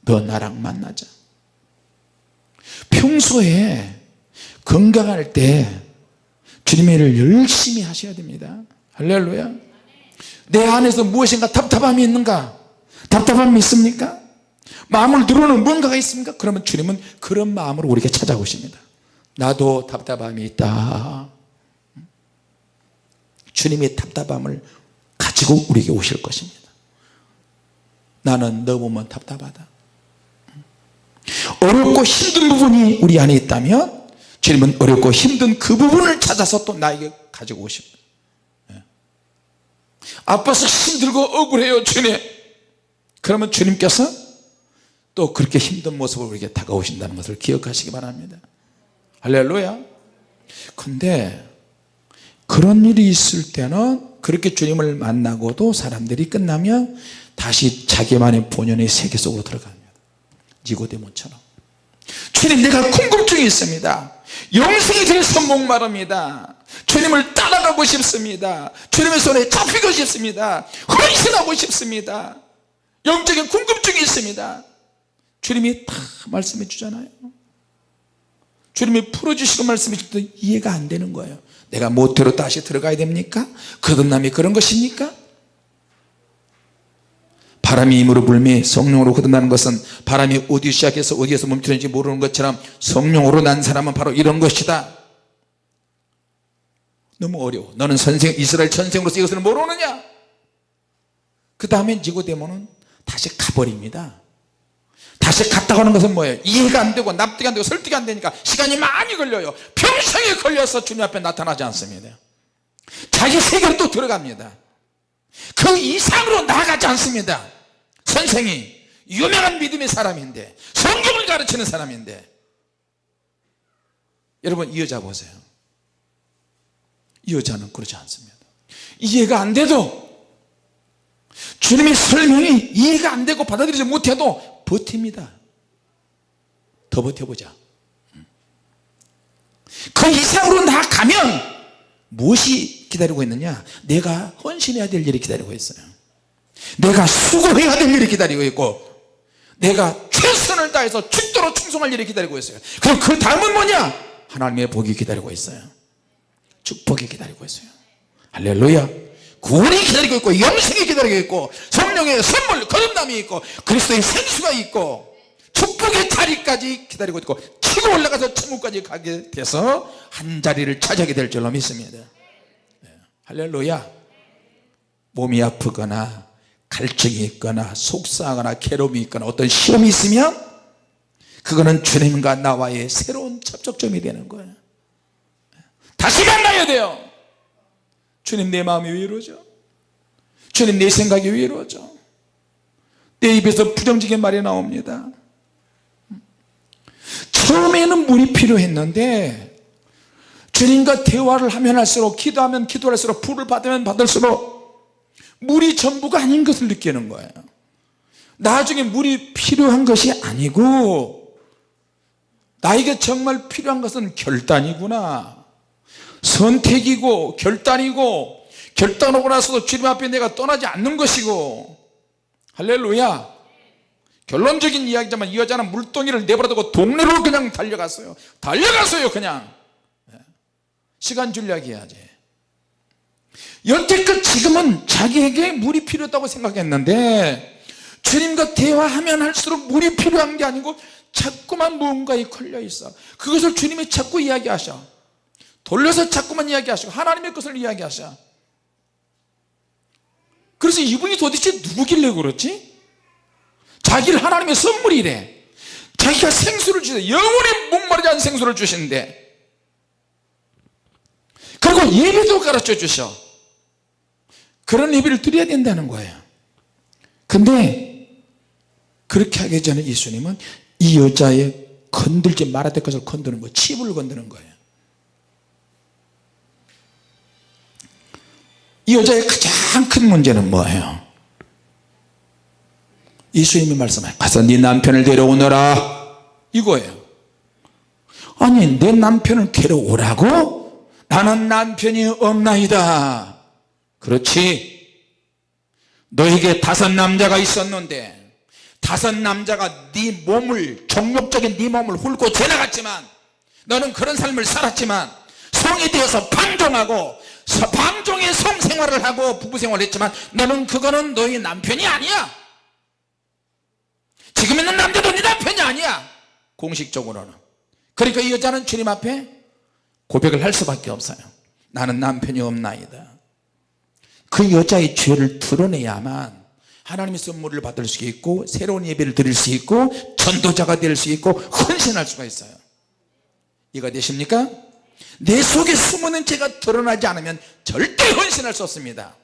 너 나랑 만나자. 평소에 건강할 때 주님의 일을 열심히 하셔야 됩니다. 할렐루야. 내 안에서 무엇인가 답답함이 있는가? 답답함이 있습니까? 마음을 누르는 뭔가가 있습니까? 그러면 주님은 그런 마음으로 우리에게 찾아오십니다. 나도 답답함이 있다. 주님의 답답함을 가지고 우리에게 오실 것입니다. 나는 너 보면 답답하다. 어렵고 힘든 부분이 우리 안에 있다면 주님은 어렵고 힘든 그 부분을 찾아서 또 나에게 가지고 오십니다. 예. 아파서 힘들고 억울해요 주님. 그러면 주님께서 또 그렇게 힘든 모습을 우리에게 다가오신다는 것을 기억하시기 바랍니다. 할렐루야. 근데 그런 일이 있을 때는 그렇게 주님을 만나고도 사람들이 끝나면 다시 자기만의 본연의 세계 속으로 들어갑니다. 니고데모처럼. 주님 내가 궁금증이 있습니다. 영생이 대해서 목마릅니다. 주님을 따라가고 싶습니다. 주님의 손에 잡히고 싶습니다. 헌신하고 싶습니다. 영적인 궁금증이 있습니다. 주님이 다 말씀해 주잖아요. 주님이 풀어주시고 말씀해 주도 이해가 안 되는 거예요 내가 모태로 다시 들어가야 됩니까? 거듭남이 그런 것입니까? 바람이 힘으로 불미 성령으로 거듭나는 것은 바람이 어디 시작해서 어디에서 멈추는지 모르는 것처럼 성령으로 난 사람은 바로 이런 것이다 너무 어려워 너는 선생 이스라엘 천생으로서 이것을 모르느냐 그 다음에 니고데모는 다시 가버립니다 다시 갔다 오는 것은 뭐예요? 이해가 안 되고 납득이 안 되고 설득이 안 되니까 시간이 많이 걸려요. 평생에 걸려서 주님 앞에 나타나지 않습니다. 자기 세계로 또 들어갑니다. 그 이상으로 나가지 않습니다. 선생이 유명한 믿음의 사람인데 성경을 가르치는 사람인데 여러분 이 여자 보세요. 이 여자는 그렇지 않습니다. 이해가 안 돼도 주님의 설명이 이해가 안 되고 받아들이지 못해도 버팁니다. 더 버텨보자. 그 이상으로 나가면 무엇이 기다리고 있느냐? 내가 헌신해야 될 일이 기다리고 있어요. 내가 수고해야 될 일이 기다리고 있고 내가 최선을 다해서 죽도록 충성할 일이 기다리고 있어요. 그럼 그 다음은 뭐냐? 하나님의 복이 기다리고 있어요. 축복이 기다리고 있어요. 할렐루야 구원이 기다리고 있고 영생이 기다리고 있고 성령의 선물 거듭남이 있고 그리스도의 생수가 있고 축복의 자리까지 기다리고 있고 치고 올라가서 천국까지 가게 돼서 한 자리를 차지하게 될 줄로 믿습니다. 네. 할렐루야. 몸이 아프거나 갈증이 있거나 속상하거나 괴로움이 있거나 어떤 시험이 있으면 그거는 주님과 나와의 새로운 접촉점이 되는 거예요. 다시 만나야 돼요 주님 내 마음이 왜 이러죠? 주님 내 생각이 왜 이러죠? 내 입에서 부정적인 말이 나옵니다. 처음에는 물이 필요했는데 주님과 대화를 하면 할수록 기도하면 기도할수록 불을 받으면 받을수록 물이 전부가 아닌 것을 느끼는 거예요. 나중에 물이 필요한 것이 아니고 나에게 정말 필요한 것은 결단이구나 선택이고 결단이고 결단하고 나서도 주님 앞에 내가 떠나지 않는 것이고. 할렐루야. 결론적인 이야기지만 이 여자는 물동이를 내버려두고 동네로 그냥 달려갔어요. 달려갔어요 그냥. 시간 줄려기 해야지 여태껏 지금은 자기에게 물이 필요하다고 생각했는데 주님과 대화하면 할수록 물이 필요한 게 아니고 자꾸만 무언가에 걸려 있어. 그것을 주님이 자꾸 이야기하셔 돌려서 자꾸만 이야기하시고 하나님의 것을 이야기하셔. 그래서 이분이 도대체 누구길래 그렇지? 자기를 하나님의 선물이래. 자기가 생수를 주세 영원히 목마르지 않은 생수를 주신대. 그리고 예배도 가르쳐 주셔. 그런 예배를 드려야 된다는 거예요. 근데 그렇게 하기 전에 예수님은 이 여자의 건들지 말아야 될 것을 건드는 거예요 칩을 건드는 거예요 이 여자의 가장 큰 문제는 뭐예요? 예수님이 말씀하요 가서 네 남편을 데려오너라. 이거예요. 아니 내 남편을 데려오라고? 나는 남편이 없나이다. 그렇지. 너에게 다섯 남자가 있었는데 다섯 남자가 네 몸을 종욕적인 네 몸을 훑고 지나갔지만 너는 그런 삶을 살았지만 성이 되어서 방종하고 서- 방종의 성생활을 하고 부부생활을 했지만 너는 그거는 너의 남편이 아니야. 지금 있는 남자도 네 남편이 아니야. 공식적으로는. 그러니까 이 여자는 주님 앞에 고백을 할 수밖에 없어요. 나는 남편이 없나이다. 그 여자의 죄를 드러내야만 하나님의 선물을 받을 수 있고 새로운 예배를 드릴 수 있고 전도자가 될 수 있고 헌신할 수가 있어요. 이해가 되십니까? 내 속에 숨어있는 죄가 드러나지 않으면 절대 헌신할 수 없습니다.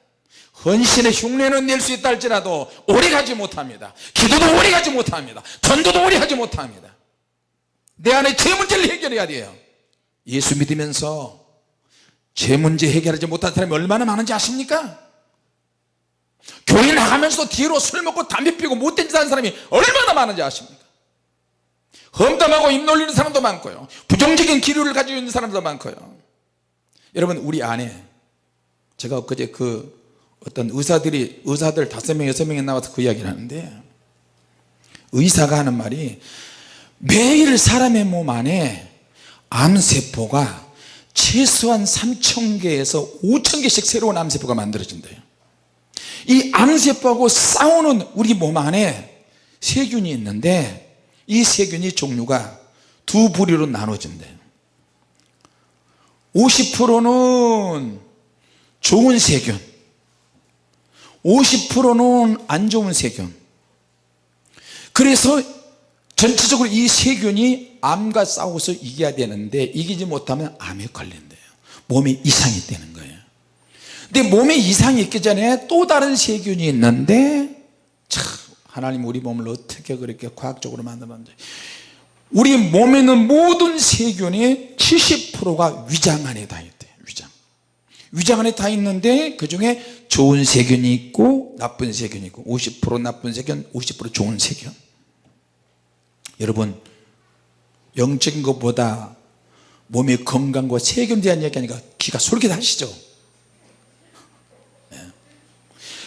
헌신의 흉내는 낼 수 있다 할지라도 오래 가지 못합니다. 기도도 오래 가지 못합니다. 전도도 오래 하지 못합니다. 내 안에 죄 문제를 해결해야 돼요. 예수 믿으면서 죄 문제 해결하지 못한 사람이 얼마나 많은지 아십니까? 교회 나가면서 뒤로 술 먹고 담배 피고 못된 짓 하는 사람이 얼마나 많은지 아십니까? 험담하고 입 놀리는 사람도 많고요. 부정적인 기류를 가지고 있는 사람도 많고요. 여러분 우리 안에 제가 엊그제 그 어떤 의사들이 의사들 다섯 명 여섯 명이 나와서 그 이야기를 하는데 의사가 하는 말이 매일 사람의 몸 안에 암세포가 최소한 3천 개에서 5천 개씩 새로운 암세포가 만들어진대요. 이 암세포하고 싸우는 우리 몸 안에 세균이 있는데 이 세균이 종류가 두 부류로 나눠진대요 50%는 좋은 세균 50%는 안 좋은 세균. 그래서 전체적으로 이 세균이 암과 싸워서 이겨야 되는데 이기지 못하면 암에 걸린대요. 몸에 이상이 되는 거예요. 근데 몸에 이상이 있기 전에 또 다른 세균이 있는데 참 하나님 우리 몸을 어떻게 그렇게 과학적으로 만들었는지. 우리 몸에 있는 모든 세균이 70%가 위장 안에 다 있대요 위장. 위장 안에 다 있는데 그 중에 좋은 세균이 있고 나쁜 세균이 있고 50% 나쁜 세균 50% 좋은 세균. 여러분 영적인 것보다 몸의 건강과 세균에 대한 이야기하니까 귀가 솔깃하시죠 네.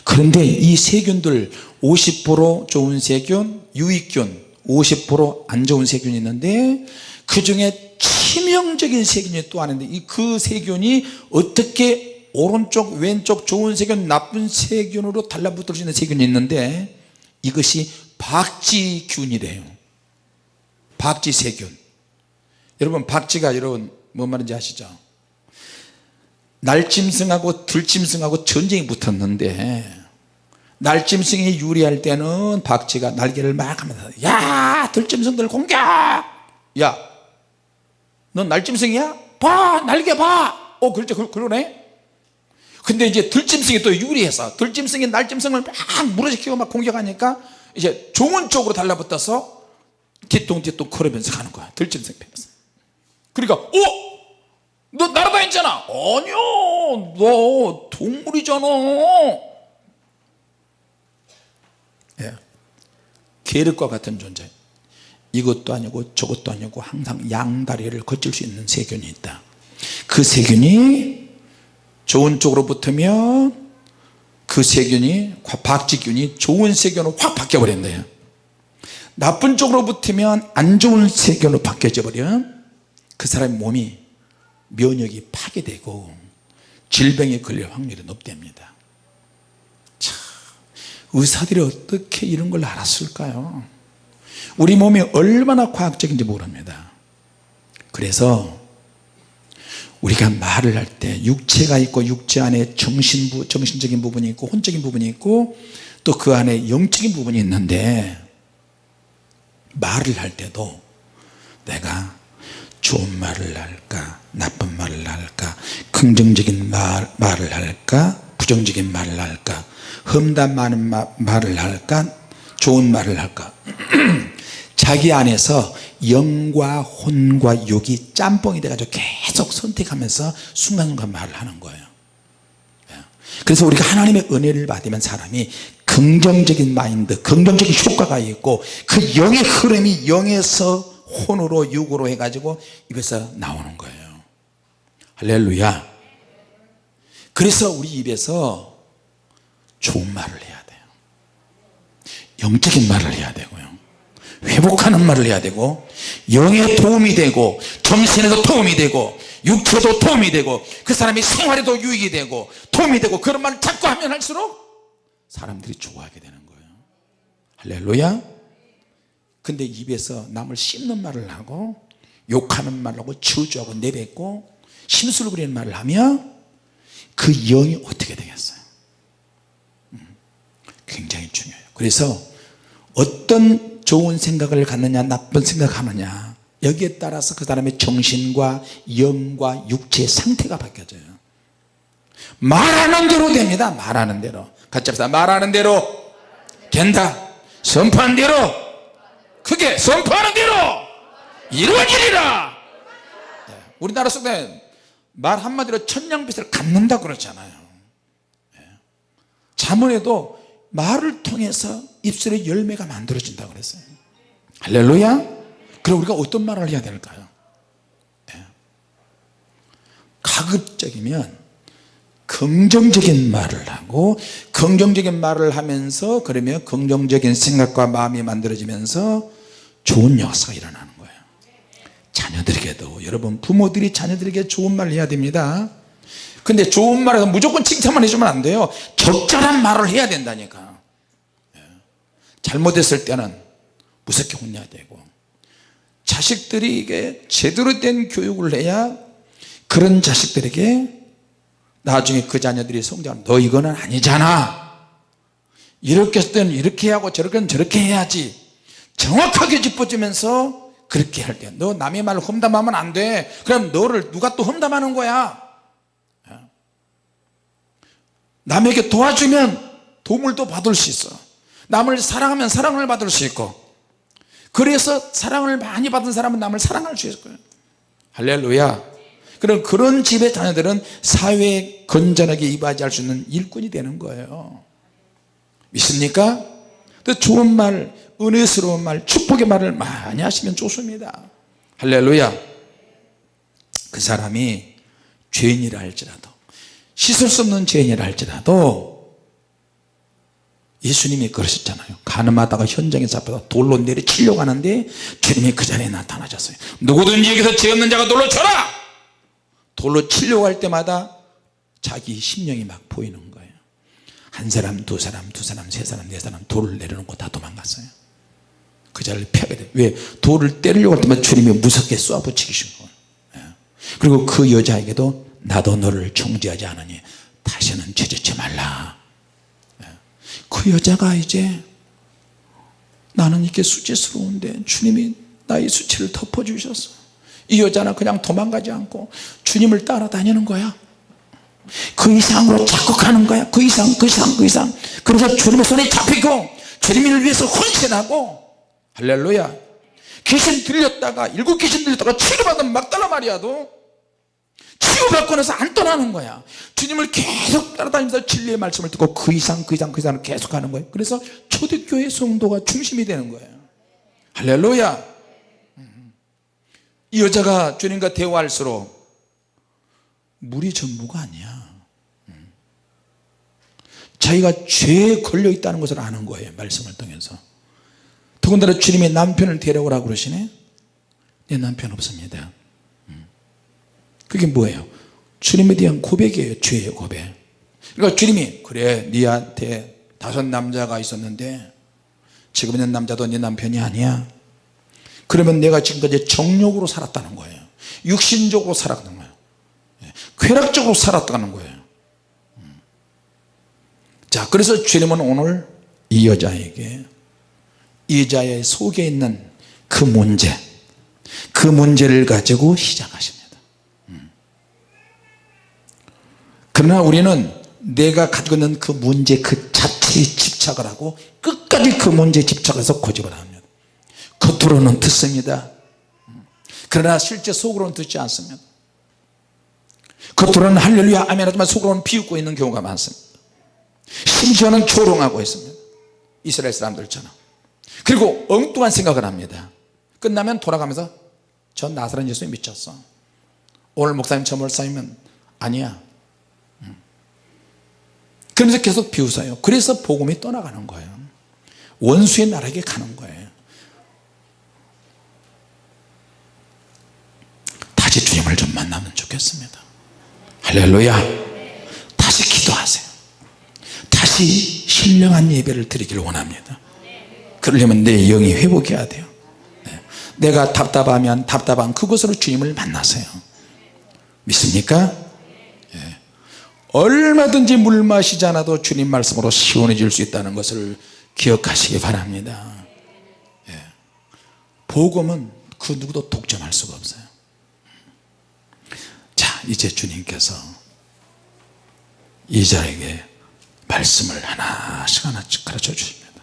그런데 이 세균들 50% 좋은 세균 유익균 50%안 좋은 세균이 있는데 그 중에 치명적인 세균이 또 하는데 이그 세균이 어떻게 오른쪽 왼쪽 좋은 세균 나쁜 세균으로 달라붙을 수 있는 세균이 있는데 이것이 박쥐균이래요. 박쥐세균. 여러분 박쥐가 여러분 뭔 말인지 아시죠 날짐승하고 들짐승하고 전쟁이 붙었는데 날짐승이 유리할 때는 박쥐가 날개를 막 하면서 야 들짐승들 공격 야넌 날짐승이야? 봐 날개 봐어 그렇죠 그- 그러네 근데 이제 들짐승이 또 유리해서 들짐승이 날짐승을 막 무너지키고 막 공격하니까 이제 좋은 쪽으로 달라붙어서 뒤뚱뒤뚱 걸으면서 가는 거야 들짐승 패면서 그러니까 어? 너 날아다녔잖아. 아니요 너 동물이잖아. 예. 계륵과 같은 존재. 이것도 아니고 저것도 아니고 항상 양다리를 거칠 수 있는 세균이 있다. 그 세균이 좋은 쪽으로 붙으면 그 세균이 박쥐균이 좋은 세균으로 확 바뀌어 버린대요 나쁜 쪽으로 붙으면 안 좋은 세균으로 바뀌어져 버려. 그 사람의 몸이 면역이 파괴되고 질병에 걸릴 확률이 높답니다. 참 의사들이 어떻게 이런 걸 알았을까요? 우리 몸이 얼마나 과학적인지 모릅니다. 그래서 우리가 말을 할 때 육체가 있고 육체 안에 정신부, 정신적인 부분이 있고 혼적인 부분이 있고 또 그 안에 영적인 부분이 있는데 말을 할 때도 내가 좋은 말을 할까? 나쁜 말을 할까? 긍정적인 말, 말을 할까? 부정적인 말을 할까? 험담 많은 마, 말을 할까? 좋은 말을 할까? 자기 안에서 영과 혼과 육이 짬뽕이 돼가지고 계속 선택하면서 순간순간 말을 하는 거예요. 예. 그래서 우리가 하나님의 은혜를 받으면 사람이 긍정적인 마인드 긍정적인 효과가 있고 그 영의 흐름이 영에서 혼으로 육으로 해가지고 입에서 나오는 거예요. 할렐루야. 그래서 우리 입에서 좋은 말을 해야 돼요. 영적인 말을 해야 되고요. 회복하는 말을 해야 되고 영에 도움이 되고 정신에도 도움이 되고 육체도 도움이 되고 그 사람의 생활에도 유익이 되고 도움이 되고 그런 말을 자꾸 하면 할수록 사람들이 좋아하게 되는 거예요. 할렐루야 근데 입에서 남을 씹는 말을 하고 욕하는 말을 하고 저주하고 내뱉고 심술 부리는 말을 하면 그 영이 어떻게 되겠어요? 음, 굉장히 중요해요. 그래서 어떤 좋은 생각을 갖느냐 나쁜 생각을 하느냐 여기에 따라서 그 사람의 정신과 영과 육체의 상태가 바뀌어져요. 말하는 대로 됩니다. 말하는 대로. 같이 합시다. 말하는 대로 된다. 선포한 대로 그게 선포하는 대로 이루어지리라 네, 우리나라 속에 말 한마디로 천냥빚을 갚는다 그러잖아요 네. 자문에도 말을 통해서 입술의 열매가 만들어진다 그랬어요 할렐루야 그럼 우리가 어떤 말을 해야 될까요 네. 가급적이면 긍정적인 말을 하고 긍정적인 말을 하면서 그러면 긍정적인 생각과 마음이 만들어지면서 좋은 역사가 일어나는 거예요. 자녀들에게도 여러분 부모들이 자녀들에게 좋은 말을 해야 됩니다. 근데 좋은 말에서 무조건 칭찬만 해주면 안 돼요. 적절한 말을 해야 된다니까. 예. 잘못했을 때는 무섭게 혼내야 되고. 자식들이 이게 제대로 된 교육을 해야 그런 자식들에게 나중에 그 자녀들이 성장하면 너 이거는 아니잖아. 이렇게 했을 때는 이렇게 하고 저렇게 저렇게 해야지 정확하게 짚어주면서 그렇게 할 때 너 남의 말을 험담하면 안 돼. 그럼 너를 누가 또 험담하는 거야? 남에게 도와주면 도움을 또 받을 수 있어. 남을 사랑하면 사랑을 받을 수 있고. 그래서 사랑을 많이 받은 사람은 남을 사랑할 수 있을 거예요. 할렐루야. 그럼 그런 집의 자녀들은 사회에 건전하게 이바지할 수 있는 일꾼이 되는 거예요. 믿습니까? 또 좋은 말 은혜스러운 말 축복의 말을 많이 하시면 좋습니다. 할렐루야. 그 사람이 죄인이라 할지라도 씻을 수 없는 죄인이라 할지라도 예수님이 그러셨잖아요. 가늠하다가 현장에 잡혀서 돌로 내리치려고 하는데 주님이 그 자리에 나타나셨어요. 누구든지 여기서 죄 없는 자가 돌로 쳐라! 돌로 치려고 할 때마다 자기 심령이 막 보이는 거예요 한 사람 두 사람 두 사람 세 사람 네 사람 돌을 내려놓고 다 도망갔어요 그 자리를 피하게 돼. 왜? 돌을 때리려고 할 때마다 주님이 무섭게 쏘아붙이신 거예요 예. 그리고 그 여자에게도 나도 너를 정죄하지 않으니 다시는 죄짓지 말라 예. 그 여자가 이제 나는 이렇게 수치스러운데 주님이 나의 수치를 덮어주셨어 이 여자는 그냥 도망가지 않고 주님을 따라다니는 거야 그 이상으로 가는 거야. 그 이상 그 이상 그 이상. 그래서 주님의 손에 잡히고 주님을 위해서 헌신하고 할렐루야. 귀신 들렸다가 일곱 귀신 들렸다가 치료받은 막달라 마리아도 치유받고 나서 안 떠나는 거야. 주님을 계속 따라다니면서 진리의 말씀을 듣고 그 이상 그 이상 그 이상 계속 하는 거예요 그래서 초대교회 성도가 중심이 되는 거예요 할렐루야. 이 여자가 주님과 대화할수록 물이 전부가 아니야 자기가 죄에 걸려 있다는 것을 아는 거예요 말씀을 통해서. 더군다나 주님의 남편을 데려오라고 그러시네? 내 남편 없습니다. 그게 뭐예요? 주님에 대한 고백이에요 죄의 고백. 그러니까 주님이 그래 니한테 다섯 남자가 있었는데 지금 있는 남자도 네 남편이 아니야. 그러면 내가 지금까지 정욕으로 살았다는 거예요. 육신적으로 살았다는 거예요. 예, 쾌락적으로 살았다는 거예요. 음. 자 그래서 주님은 오늘 이 여자에게 이자의 속에 있는 그 문제 그 문제를 가지고 시작하십니다. 음. 그러나 우리는 내가 가지고 있는 그 문제 그 자체에 집착을 하고 끝까지 그 문제에 집착해서 고집을 합니다. 겉으로는 듣습니다. 음. 그러나 실제 속으로는 듣지 않습니다. 겉으로는 할렐루야 아멘 하지만 속으로는 비웃고 있는 경우가 많습니다 심지어는 조롱하고 있습니다. 이스라엘 사람들처럼. 그리고 엉뚱한 생각을 합니다. 끝나면 돌아가면서 전 나사렛 예수님 미쳤어. 오늘 목사님 저 목사님은 아니야. 음. 그러면서 계속 비웃어요. 그래서 복음이 떠나가는 거예요. 원수의 나라에게 가는 거예요. 다시 주님을 좀 만나면 좋겠습니다. 할렐루야. 다시 기도하세요 다시 신령한 예배를 드리기를 원합니다 그러려면 내 영이 회복해야 돼요 네. 내가 답답하면 답답한 그곳으로 주님을 만나세요 믿습니까? 예. 얼마든지 물 마시지 않아도 주님 말씀으로 시원해질 수 있다는 것을 기억하시기 바랍니다 예. 복음은 그 누구도 독점할 수가 없어요 자 이제 주님께서 이 자에게 말씀을 하나씩 하나씩 가르쳐 주십니다.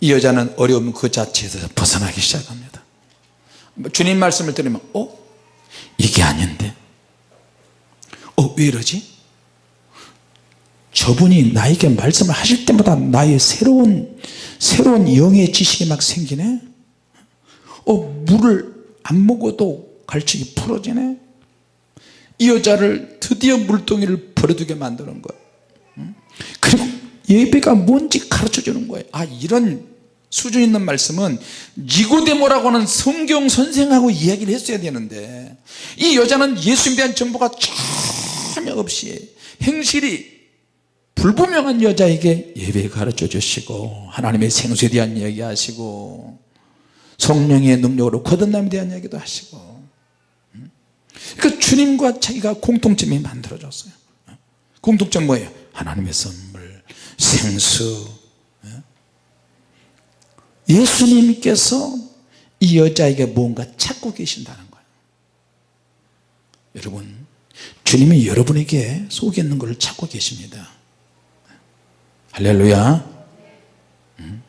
이 여자는 어려움 그 자체에서 벗어나기 시작합니다. 주님 말씀을 들으면 어? 이게 아닌데? 어, 왜 이러지? 저분이 나에게 말씀을 하실 때마다 나의 새로운 새로운 영의 지식이 막 생기네? 어 물을 안 먹어도 갈증이 풀어지네? 이 여자를 드디어 물동이를 버려두게 만드는 거예요 그리고 예배가 뭔지 가르쳐 주는 거예요. 아 이런 수준 있는 말씀은 니고데모라고 하는 성경 선생하고 이야기를 했어야 되는데 이 여자는 예수님에 대한 정보가 전혀 없이 행실이 불분명한 여자에게 예배 가르쳐 주시고 하나님의 생수에 대한 이야기 하시고 성령의 능력으로 거듭남에 대한 이야기도 하시고 그 주님과 자기가 공통점이 만들어졌어요. 공통점 뭐예요? 하나님의 선물 생수. 예수님께서 이 여자에게 뭔가 찾고 계신다는 거예요. 여러분 주님이 여러분에게 속에 있는 것을 찾고 계십니다. 할렐루야. 음.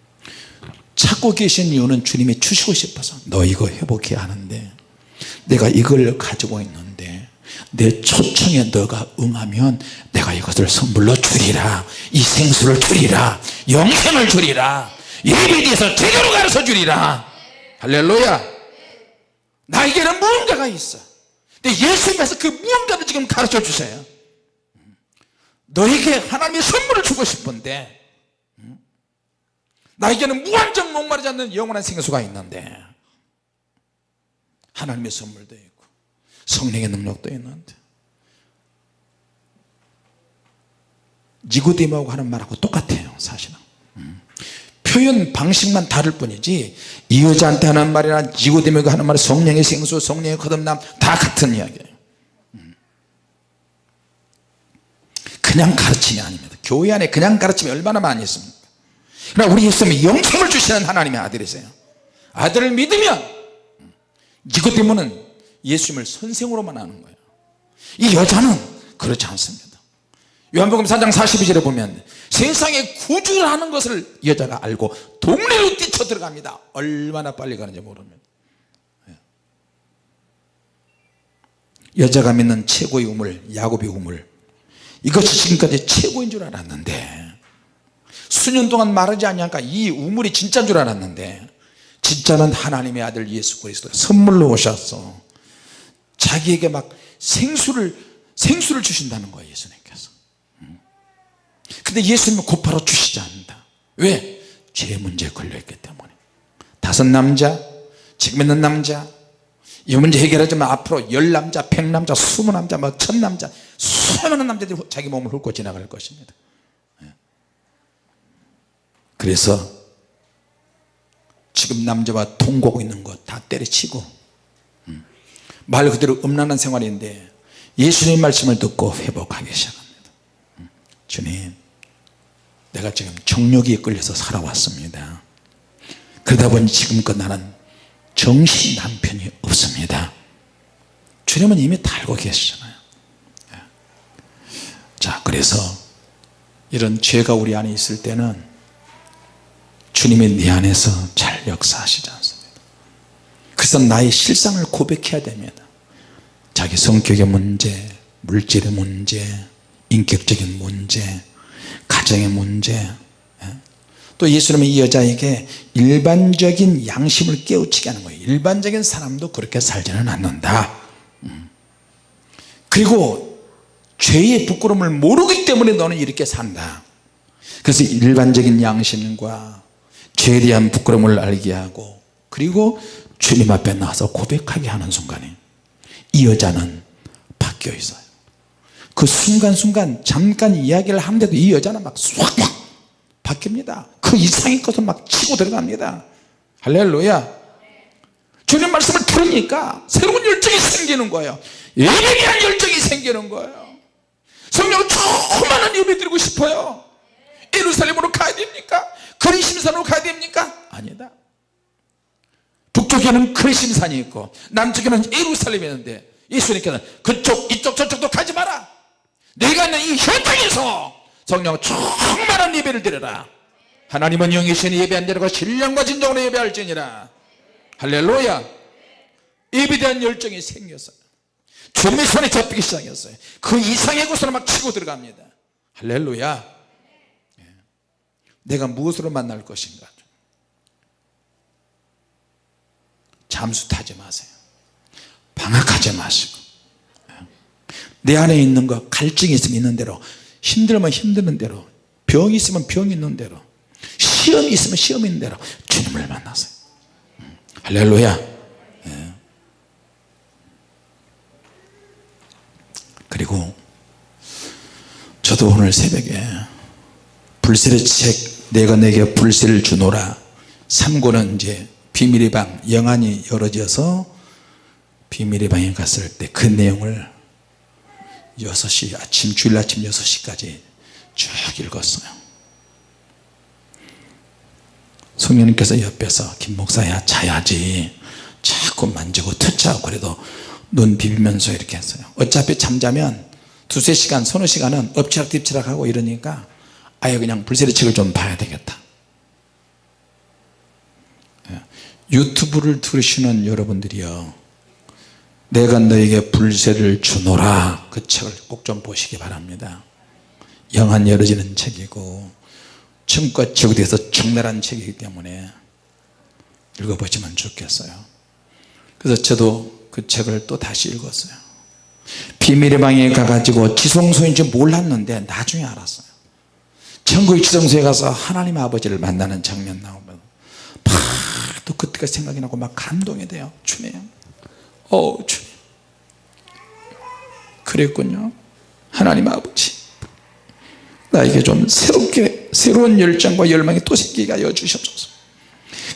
찾고 계신 이유는 주님이 주시고 싶어서 너 이거 회복해야 하는데 내가 이걸 가지고 있는데 내 초청에 너가 응하면 내가 이것을 선물로 주리라. 이 생수를 주리라. 영생을 주리라. 예배에 대해서 제대로 가르쳐 주리라. 할렐루야. 나에게는 무언가가 있어. 근데 예수님께서 그 무언가를 지금 가르쳐 주세요. 너에게 하나님의 선물을 주고 싶은데 나에게는 무한정 목마르지 않는 영원한 생수가 있는데 하나님의 선물도 있고 성령의 능력도 있는데 니고데모하고 하는 말하고 똑같아요 사실은. 표현 방식만 다를 뿐이지 이 여자한테 하는 말이나 니고데모가 하는 말 성령의 생수 성령의 거듭남 다 같은 이야기예요. 그냥 가르침이 아닙니다. 교회 안에 그냥 가르침이 얼마나 많이 있습니까? 그러나 우리 예수님이 영생을 주시는 하나님의 아들이세요. 아들을 믿으면 니고데모는 예수님을 선생으로만 아는 거예요. 이 여자는 그렇지 않습니다. 요한복음 4장 42절에 보면 세상에 구주를 하는 것을 여자가 알고 동네로 뛰쳐 들어갑니다. 얼마나 빨리 가는지 모르면. 예. 여자가 믿는 최고의 우물 야곱의 우물. 이것이 지금까지 최고인 줄 알았는데 수년 동안 말하지 않냐니까 이 우물이 진짜인 줄 알았는데 진짜는 하나님의 아들 예수 그리스도 선물로 오셔서 자기에게 막 생수를 생수를 주신다는 거예요 예수님께서 근데 예수님은 곧바로 주시지 않는다 왜? 죄 문제에 걸려있기 때문에 다섯 남자 지금 있는 남자 이 문제 해결하자면 앞으로 열 남자 백 남자 스무 남자 뭐 천 남자 수많은 남자들이 자기 몸을 훑고 지나갈 것입니다 예. 그래서 지금 남자와 통곡하고 있는 것 다 때려치고 음. 말 그대로 음란한 생활인데 예수님 말씀을 듣고 회복하기 시작합니다. 음. 주님 내가 지금 정욕이 끌려서 살아왔습니다. 그러다 보니 지금껏 나는 정신 남편이 없습니다. 주님은 이미 다 알고 계시잖아요. 예. 자 그래서 이런 죄가 우리 안에 있을 때는 주님이 내 안에서 잘 역사하시지 않습니다. 그래서 나의 실상을 고백해야 됩니다 자기 성격의 문제 물질의 문제 인격적인 문제 가정의 문제 예? 또 예수님은 이 여자에게 일반적인 양심을 깨우치게 하는 거예요 일반적인 사람도 그렇게 살지는 않는다 음. 그리고 죄의 부끄러움을 모르기 때문에 너는 이렇게 산다 그래서 일반적인 양심과 죄에 대한 부끄러움을 알게 하고 그리고 주님 앞에 나와서 고백하게 하는 순간에 이 여자는 바뀌어 있어요. 그 순간순간 잠깐 이야기를 하는데도 이 여자는 막쏙 바뀝니다. 그 이상의 것을 막 치고 들어갑니다. 할렐루야. 주님 말씀을 들으니까 새로운 열정이 생기는 거예요. 예배에 대한 열정이 생기는 거예요. 성령 조그마한 예배 드리고 싶어요. 예루살렘으로 가야 됩니까? 그리심산으로 가야 됩니까? 아니다 북쪽에는 그리심산이 있고 남쪽에는 예루살렘이 있는데 예수님께서는 그쪽 이쪽 저쪽도 가지 마라. 내가 있는 이 현장에서 성령 충만한 예배를 드려라. 하나님은 영이신 예배한 대로 신령과 진정으로 예배할지니라. 할렐루야. 예배에 대한 열정이 생겼어요. 주님의 손에 잡히기 시작했어요. 그 이상의 곳으로 막 치고 들어갑니다. 할렐루야. 예. 내가 무엇으로 만날 것인가 잠수 타지 마세요 방학하지 마시고 예. 내 안에 있는 거 갈증이 있으면 있는 대로 힘들면 힘드는 대로 병이 있으면 병 있는 대로 시험이 있으면 시험 있는 대로 주님을 만나세요 음. 할렐루야 예. 그리고 저도 오늘 새벽에 불세의 책 내가 내게 불세를 주노라 3고는 이제 비밀의 방 영안이 열어져서 비밀의 방에 갔을 때 그 내용을 6시 아침 주일 아침 6시까지 쭉 읽었어요. 성령님께서 옆에서 김 목사야 자야지. 자꾸 만지고 터치하고 그래도 눈 비비면서 이렇게 했어요. 어차피 잠자면 두세 시간 서너 시간은 엎치락 뒤치락 하고 이러니까 아예 그냥 불세리 책을 좀 봐야 되겠다 예. 유튜브를 들으시는 여러분들이요 내가 너에게 불세를 주노라. 그 책을 꼭 좀 보시기 바랍니다. 영안 열어지는 책이고 춤과 지구대에서 적나라한 책이기 때문에 읽어보시면 좋겠어요. 그래서 저도 그 책을 또 다시 읽었어요. 비밀의 방에 가가지고 지성소인지 몰랐는데 나중에 알았어요. 천국의 지성소에 가서 하나님 아버지를 만나는 장면 나오면 팍 또 그때가 생각이 나고 막 감동이 돼요. 주님. 어 그랬군요. 하나님 아버지. 나에게 좀 새롭게 새로운 열정과 열망이 또 생기게 하여 주시옵소서.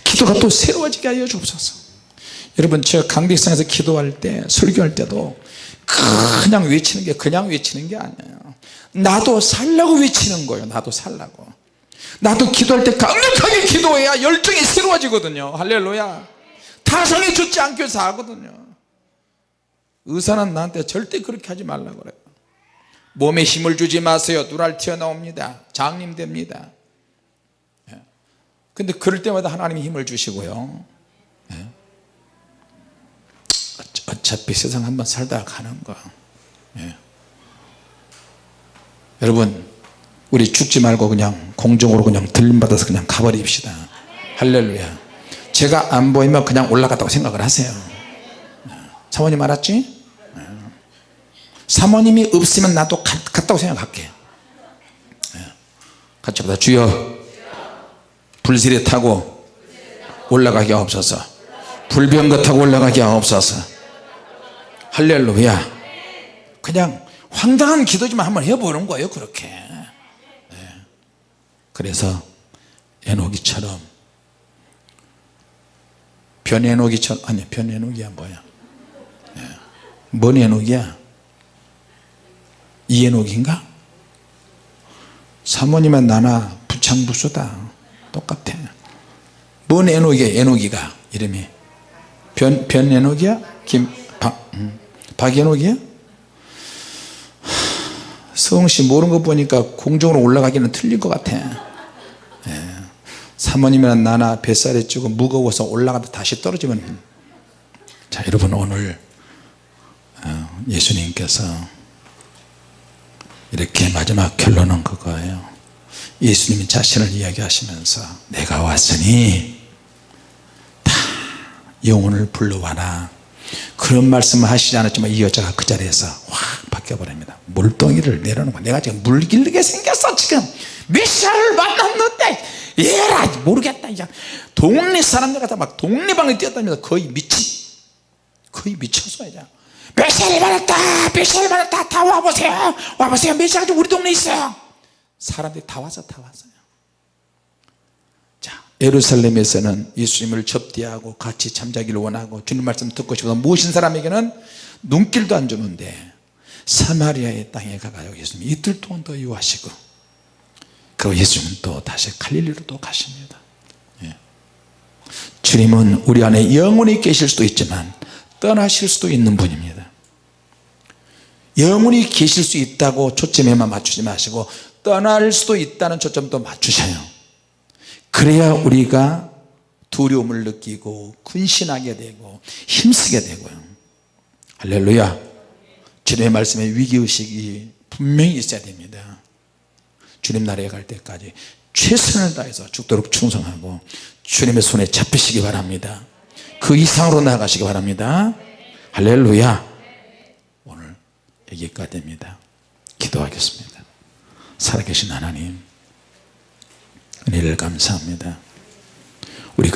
기도가 또 새로워지게 하여 주옵소서. 여러분 제가 강백상에서 기도할 때 설교할 때도 그냥 외치는 게 그냥 외치는 게 아니에요. 나도 살라고 외치는 거예요. 나도 살라고 나도 기도할 때 강력하게 기도해야 열정이 새로워지거든요. 할렐루야. 타성이 좋지 않게 해서 하거든요. 의사는 나한테 절대 그렇게 하지 말라고 그래요. 몸에 힘을 주지 마세요. 눈알 튀어나옵니다. 장님 됩니다. 예. 근데 그럴 때마다 하나님이 힘을 주시고요. 예. 어차피 세상 한번 살다가 가는 거. 예. 여러분 우리 죽지 말고 그냥 공중으로 그냥 들림받아서 그냥 가버립시다. 할렐루야. 제가 안 보이면 그냥 올라갔다고 생각을 하세요. 사모님 알았지? 사모님이 없으면 나도 갔다고 생각할게. 같이 보다. 주여 불시에 타고 올라가게 없어서. 불병거 타고 올라가게 없어서. 할렐루야. 그냥 황당한 기도지만 한번 해보는 거예요 그렇게. 네. 그래서 에노기처럼 변에노기처럼 아니 변에노기야 뭐야? 네. 뭔 에노기야? 이에노기인가? 사모님의 나나 부창부수다. 똑같아. 뭔 에노기야 에노기가? 이름이. 변, 변에노기야? 김, 박, 음, 박에노기야 성씨 모르는 거 보니까 공중으로 올라가기는 틀린 것 같아. 예. 사모님이랑 나나 뱃살이 찌고 무거워서 올라가다 다시 떨어지면 자 여러분 오늘 어, 예수님께서 이렇게 마지막 결론은 그거예요. 예수님이 자신을 이야기하시면서 내가 왔으니 다 영혼을 불러와라 그런 말씀을 하시지 않았지만 이 여자가 그 자리에서 확 바뀌어버립니다. 물동이를 내려놓은 거야. 내가 지금 물 길르게 생겼어 지금. 메시아를 만났는데 얘라 모르겠다 이제. 동네 사람들 같아 막 동네방에 뛰었다면서 거의 미치 거의 미쳤어 이제. 메시아를 만났다 메시아를 만났다. 다 와보세요. 와보세요. 메시아가 우리 동네에 있어요. 사람들이 다 와서 다 왔어요. 자 예루살렘에서는 예수님을 접대하고 같이 잠자기를 원하고 주님 말씀 듣고 싶어서 모신 사람에게는 눈길도 안 주는데 사마리아의 땅에 가가지고 예수님. 이틀 동안 더 유하시고 그리고 예수님은 또 다시 갈릴리로 또 가십니다. 예. 주님은 우리 안에 영원히 계실 수도 있지만 떠나실 수도 있는 분입니다. 영원히 계실 수 있다고 초점에만 맞추지 마시고 떠날 수도 있다는 초점도 맞추셔요 그래야 우리가 두려움을 느끼고 근신하게 되고 힘쓰게 되고요. 할렐루야. 주님의 말씀에 위기의식이 분명히 있어야 됩니다. 주님 나라에 갈 때까지 최선을 다해서 죽도록 충성하고 주님의 손에 잡히시기 바랍니다. 그 이상으로 나아가시기 바랍니다. 할렐루야. 오늘 여기까지입니다. 기도하겠습니다. 살아계신 하나님 은혜를 감사합니다. 우리가